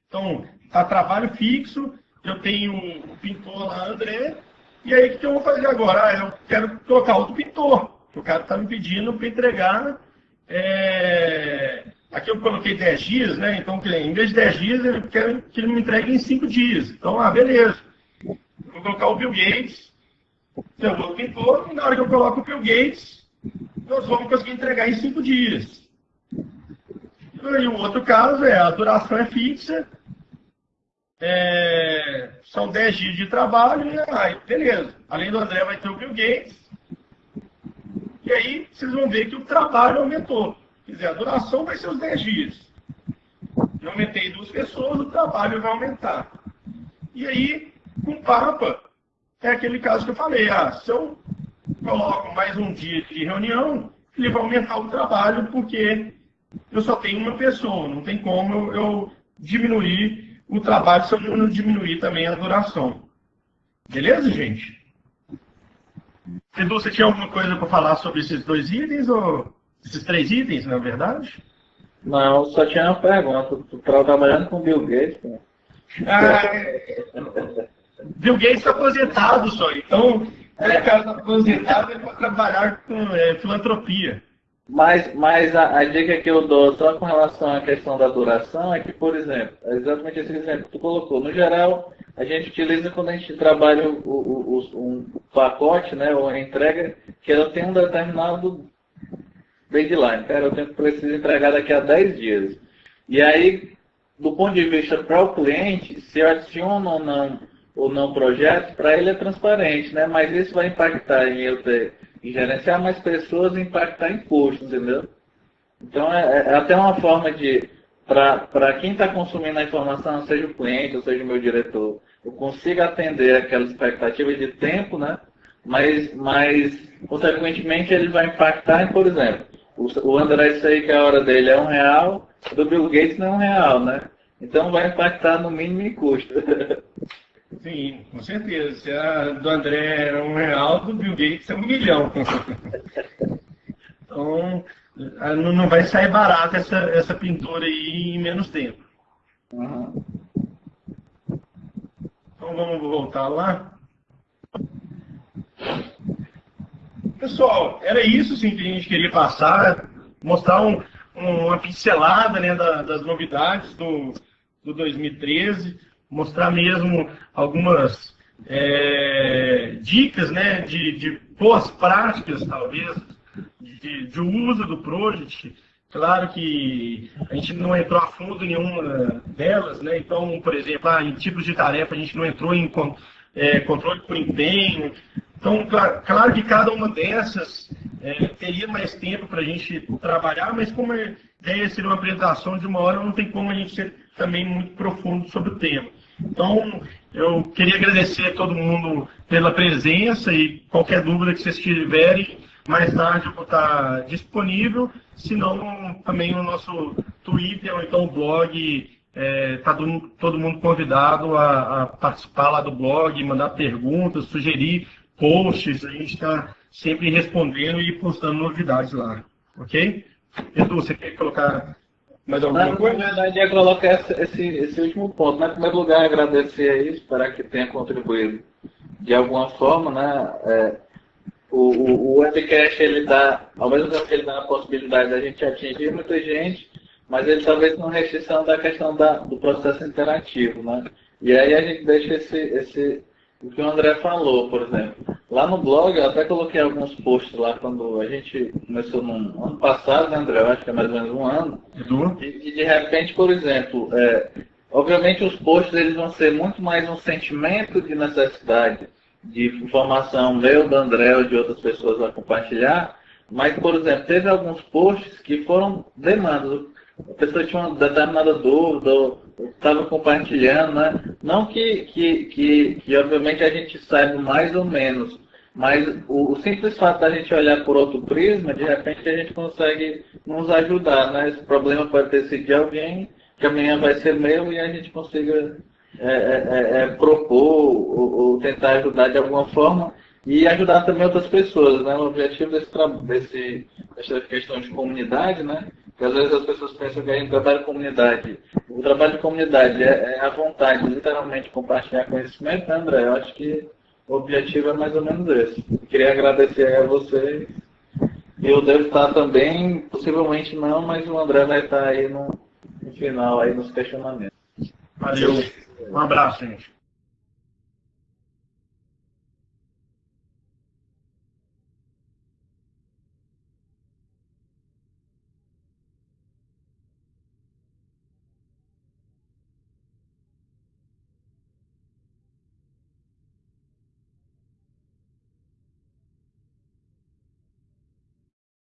Então, tá trabalho fixo, eu tenho um pintor lá, André, e aí o que eu vou fazer agora? Ah, eu quero trocar outro pintor. O cara está me pedindo para entregar. É... Aqui eu coloquei 10 dias, né? Então, em vez de 10 dias, eu quero que ele me entregue em 5 dias. Então, ah, beleza. Vou colocar o Bill Gates, seu outro pintor, e na hora que eu coloco o Bill Gates, nós vamos conseguir entregar em 5 dias. E o outro caso é a duração é fixa, é, são 10 dias de trabalho e aí, beleza. Além do André, vai ter o Bill Gates. E aí vocês vão ver que o trabalho aumentou. Quer dizer, a duração vai ser os 10 dias. Eu aumentei duas pessoas, o trabalho vai aumentar. E aí, com o Papa, é aquele caso que eu falei. Ah, se eu coloco mais um dia de reunião, ele vai aumentar o trabalho porque eu só tenho uma pessoa. Não tem como eu, eu diminuir o trabalho se eu não diminuir também a duração. Beleza, gente? Edu, você tinha alguma coisa para falar sobre esses dois itens, ou esses três itens, na verdade? Não, só tinha uma pergunta. Tu trabalhando com Bill Gates? Ah, Bill Gates está aposentado só, então é, cara está aposentado é para trabalhar com é, filantropia. Mas, mas a, a, dica que eu dou só com relação à questão da duração é que, por exemplo, é exatamente esse exemplo que tu colocou. No geral, a gente utiliza quando a gente trabalha o, o, o, um pacote, né, ou a entrega, que ela tem um determinado deadline. Cara, eu tenho, preciso entregar daqui a 10 dias. E aí, do ponto de vista para o cliente, se eu adiciono ou não ou não projeto, para ele é transparente, né? Mas isso vai impactar em eu ter em gerenciar mais pessoas e impactar em custos, entendeu? Então é, é até uma forma de, para quem está consumindo a informação, seja o cliente ou seja o meu diretor, eu consiga atender aquela expectativa de tempo, né? Mas, mas consequentemente ele vai impactar em, por exemplo, o, o André sei que a hora dele é um real, do Bill Gates não é um real, né? Então vai impactar no mínimo em custo. Sim, com certeza. Se a do André era um real, do Bill Gates é um milhão. então, não vai sair barato essa, essa pintura aí em menos tempo. Então vamos voltar lá. Pessoal, era isso sim que a gente queria passar, mostrar um, uma pincelada né, das novidades do, do 2013 mostrar mesmo algumas é, dicas né, de, de, boas práticas, talvez, de, de uso do Project. Claro que a gente não entrou a fundo em nenhuma delas, né? então, por exemplo, ah, em tipos de tarefa a gente não entrou em é, controle por empenho. Então, claro, claro que cada uma dessas é, teria mais tempo para a gente trabalhar, mas como a ideia seria uma apresentação de uma hora, não tem como a gente ser também muito profundo sobre o tema. Então, eu queria agradecer a todo mundo pela presença e qualquer dúvida que vocês tiverem, mais tarde eu vou estar disponível, se não também o nosso Twitter ou então o blog, está é, tá todo mundo convidado a, a, participar lá do blog, mandar perguntas, sugerir posts, a gente está sempre respondendo e postando novidades lá, ok? Edu, você quer colocar mais alguma coisa? Na verdade, ia colocar esse, esse, último ponto. Né? Em primeiro lugar, agradecer aí, esperar que tenha contribuído de alguma forma. Né? É, o, o, o webcast, ele dá, ao mesmo tempo que ele dá a possibilidade da gente atingir muita gente, mas ele talvez não restrição da questão da, do processo interativo. Né? E aí a gente deixa esse, esse, o que o André falou, por exemplo. Lá no blog, eu até coloquei alguns posts lá quando a gente começou no ano passado, né, André? Eu acho que é mais ou menos um ano. E, e de repente, por exemplo, é, obviamente os posts eles vão ser muito mais um sentimento de necessidade de informação meu, do André ou de outras pessoas a compartilhar. Mas, por exemplo, teve alguns posts que foram demandas. A pessoa tinha uma determinada dúvida, estava compartilhando, né? Não que, que, que, que, obviamente, a gente saiba mais ou menos, mas o, o, simples fato da gente olhar por outro prisma, de repente a gente consegue nos ajudar, né? Esse problema pode ter sido de alguém, que amanhã vai ser meu e a gente consiga é, é, é, é propor ou, ou, tentar ajudar de alguma forma e ajudar também outras pessoas, né? O objetivo desse, desse, dessa questão de comunidade, né? Porque às vezes as pessoas pensam que a gente trabalha em comunidade. O trabalho de comunidade é, é a vontade, literalmente, de compartilhar conhecimento, né, André? Eu acho que o objetivo é mais ou menos esse. queria agradecer a vocês. Eu devo estar também, possivelmente não, mas o André vai estar aí no, no final, aí nos questionamentos. Valeu. Um abraço, gente.